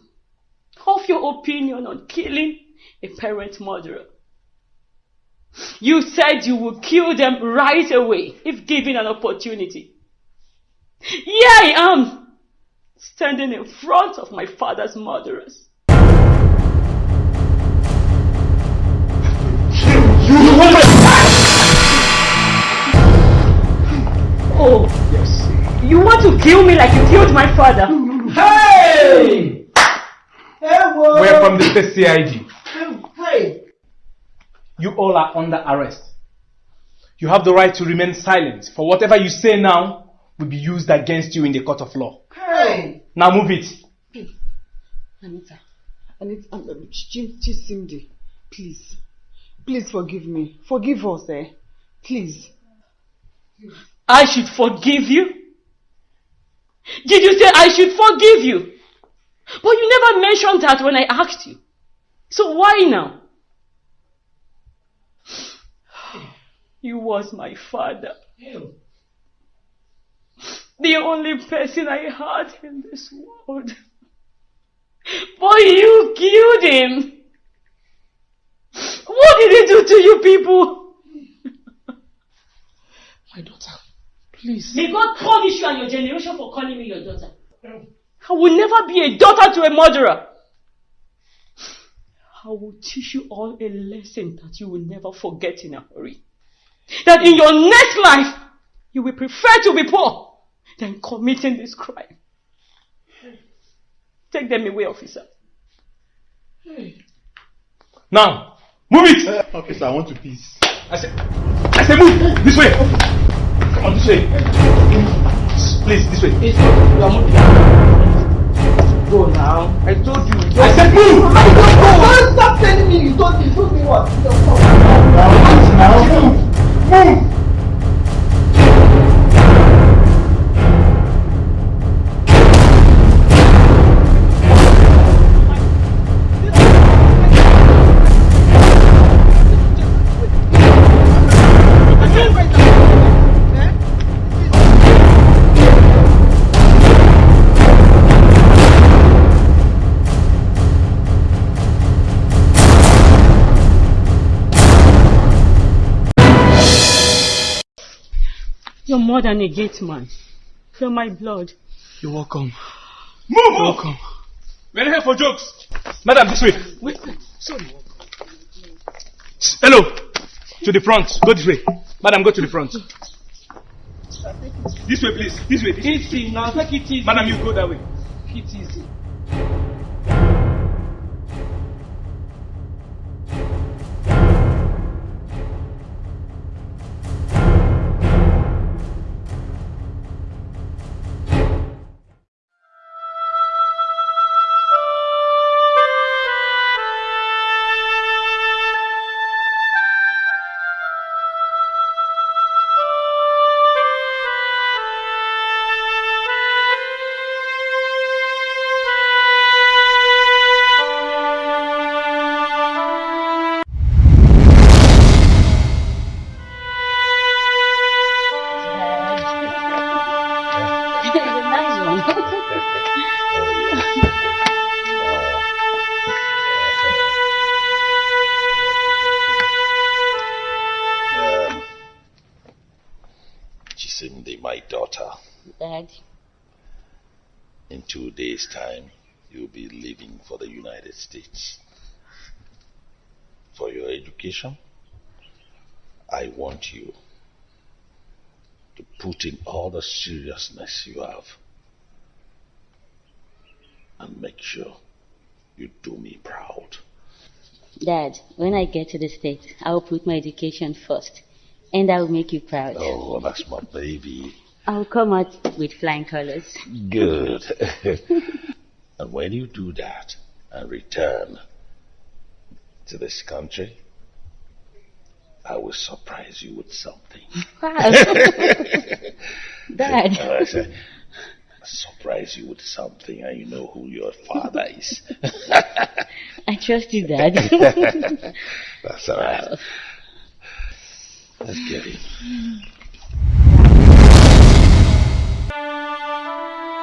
of your opinion on killing a parent murderer. You said you would kill them right away if given an opportunity. Here I am, standing in front of my father's murderers. Oh, yes. You want to kill me like you killed my father? Hey! We're from the state CID. Hey! You all are under arrest. You have the right to remain silent, for whatever you say now will be used against you in the court of law. Hey! Now move it. Anita, Anita, um, Ch- Chisimdi, please, please forgive me. Forgive us, eh? Please. I should forgive you? Did you say I should forgive you? But you never mentioned that when I asked you. So why now? You was my father. The only person I had in this world. But you killed him. What did he do to you people? My daughter, please. May God punish you and your generation for calling me your daughter. I will never be a daughter to a murderer. I will teach you all a lesson that you will never forget in a hurry. That in your next life, you will prefer to be poor than committing this crime. Take them away, officer. Now, move it! Uh, officer, I want to peace. I said, I said move! This way! On, this way. Please, this way. Go now. I told you. you I said move! I don't go. Don't stop telling me you told me. You told me what? Don't come. Now, move! Move! You're more than a gate man. You're my blood. You're welcome. Move! You're welcome. We're here for jokes. Madam, this way. Wait, sorry. Hello. To the front. Go this way. Madam, go to the front. This way, please. This way. This way. Easy now. Take it easy. Madam, you go that way. Take it easy. States. For your education, I want you to put in all the seriousness you have and make sure you do me proud. Dad, when I get to the States, I'll put my education first. And I'll make you proud. Oh, that's my baby. I'll come out with flying colors. Good. and when you do that and return to this country, I will surprise you with something. Dad. I surprise you with something and you know who your father is. I trust you, Dad. That's all right. Let's get him.